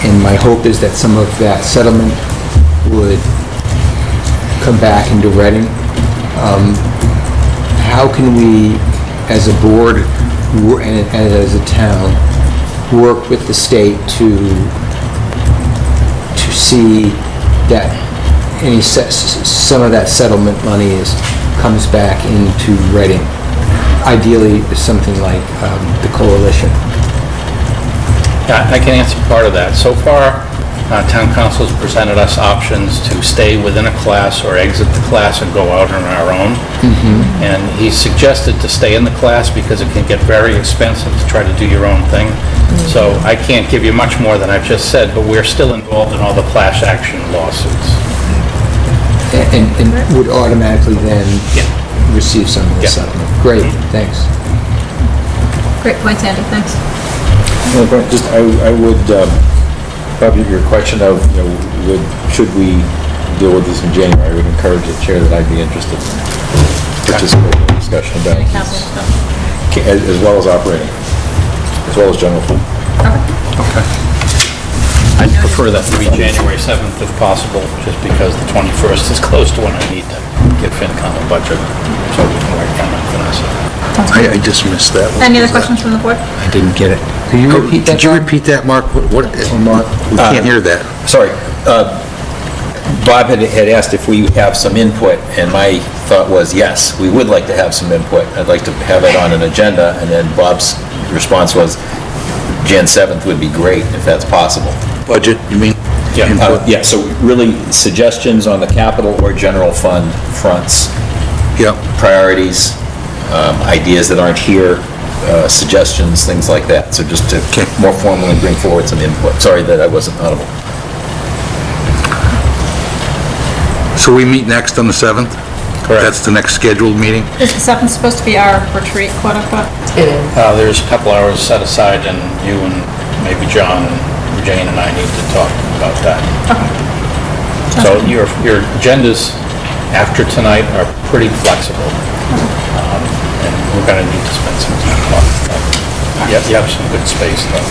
and my hope is that some of that settlement would come back into Reading. Um, How can we, as a board and and as a town, work with the state to, to see that any, some of that settlement money is, comes back into Reading? ideally, something like um, the coalition. I can answer part of that. So far, uh, town counsel's presented us options to stay within a class or exit the class and go out on our own. And he suggested to stay in the class because it can get very expensive to try to do your own thing. So I can't give you much more than I've just said, but we're still involved in all the class action lawsuits. And, and would automatically then receive some of the Yeah. settlement. Great, thanks. Great point, Andy, thanks. Well, Just, I, I would, um, probably your question of, you know, would, should we deal with this in January, I would encourage the chair that I'd be interested in participating in the discussion about this, as, as well as operating, as well as general fund. I'd prefer that to be January 7th if possible, just because the 21st is close to when I need to give FinCom a budget, so we can work on it, Vanessa. I I just missed that one. Any other questions from the board? I didn't get it. Could you repeat that, Could you repeat that, Mark? What, we can't hear that. Sorry, uh, Bob had, had asked if we have some input, and my thought was, yes, we would like to have some input. I'd like to have it on an agenda, and then Bob's response was, Jan 7th would be great, if that's possible. Budget, you mean? Yeah. Uh, Yeah, so really suggestions on the capital or general fund fronts, Yeah. priorities, um, ideas that aren't here, uh, suggestions, things like that. So just to Okay. more formally bring forward some input. Sorry that I wasn't audible. So we meet next on the 7th? Correct. That's the next scheduled meeting? Is the seventh supposed to be our retreat, quote unquote? It is. Uh, There's a couple hours set aside, and you and maybe John and Jane and I need to talk about that. Okay. So your, your agendas after tonight are pretty flexible. Um, And we're gonna need to spend some time talking about it. You have, you have some good space, though.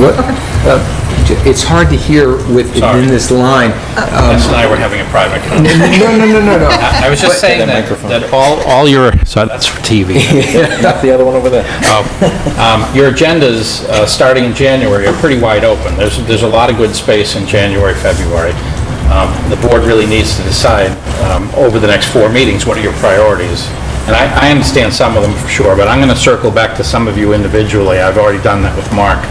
What? Uh, j- It's hard to hear with, Sorry. in this line. Jess and I were having a private conversation. No, no, no, no, no. I *laughs* I was just saying that, that all, all your, so that's for TV. *laughs* Not the other one over there. Oh, um, Your agendas, uh, starting in January, are pretty wide open. There's, there's a lot of good space in January, February. Um, The board really needs to decide um, over the next four meetings, what are your priorities? And I, I understand some of them for sure, but I'm going to circle back to some of you individually. I've already done that with Mark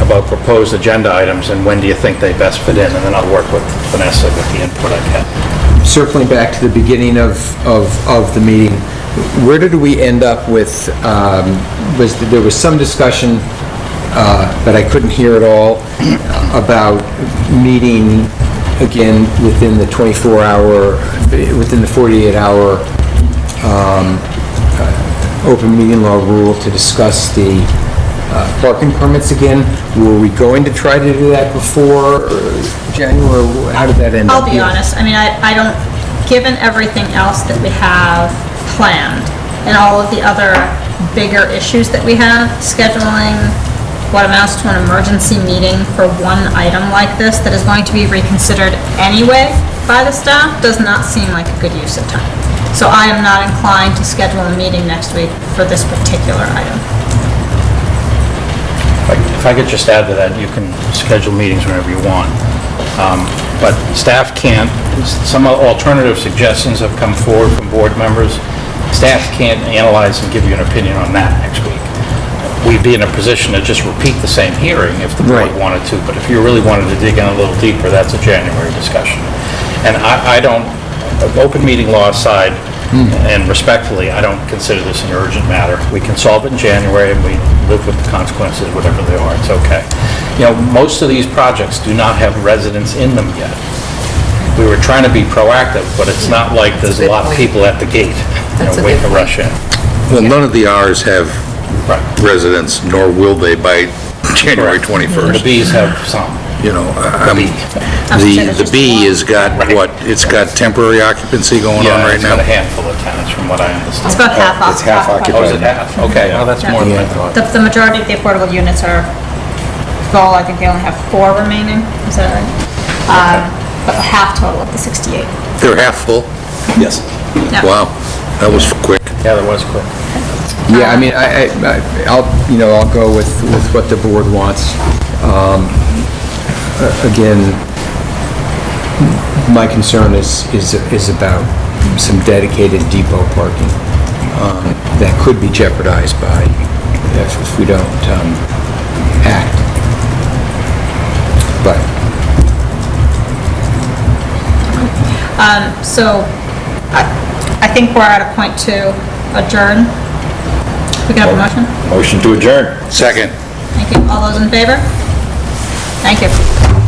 about proposed agenda items and when do you think they best fit in, and then I'll work with Vanessa with the input I get. Circling back to the beginning of, of, of the meeting, where did we end up with, um, was, there was some discussion, uh, but I couldn't hear at all, about meeting again within the 24-hour, within the 48-hour um, uh, open meeting law rule to discuss the uh, parking permits again. Were we going to try to do that before uh, January? How did that end up? I'll be being? honest, I mean, I, I don't, given everything else that we have planned and all of the other bigger issues that we have, scheduling what amounts to an emergency meeting for one item like this that is going to be reconsidered anyway by the staff does not seem like a good use of time. So I am not inclined to schedule a meeting next week for this particular item. If I- could just add to that, you can schedule meetings whenever you want. Um, But staff can't, some alternative suggestions have come forward from board members. Staff can't analyze and give you an opinion on that next week. We'd be in a position to just repeat the same hearing if the board Right. wanted to, but if you really wanted to dig in a little deeper, that's a January discussion. And I I don't, open meeting law aside, and respectfully, I don't consider this an urgent matter. We can solve it in January, and we live with the consequences, whatever they are, it's okay. You know, most of these projects do not have residents in them yet. We were trying to be proactive, but it's not like there's a lot of people at the gate, you That's know, a waiting to good rush in. Well, none of the Rs have Right. residents, nor will they by January The 21st. Bs have some. You know, um, B. the, the B has got, what, it's got temporary occupancy going on Yeah, right it's got now? a handful of tenants, from what I understand. It's about half off. It's half occupied. Oh, is it half? Okay, well, that's more than I thought. The, the majority of the affordable units are full, I think they only have four remaining, is that right? Um, but half total of the 68. They're half full? Yes. Yeah. Wow, that was quick. Yeah, that was quick. Yeah, I mean, I, I, I'll, you know, I'll go with, with what the board wants. Um, a- Again, my concern is, is, is about some dedicated depot parking. um, that could be jeopardized by, if if we don't um, act. But So I I think we're at a point to adjourn. We can have a motion? Motion to adjourn. Second. Thank you. All those in favor? Thank you.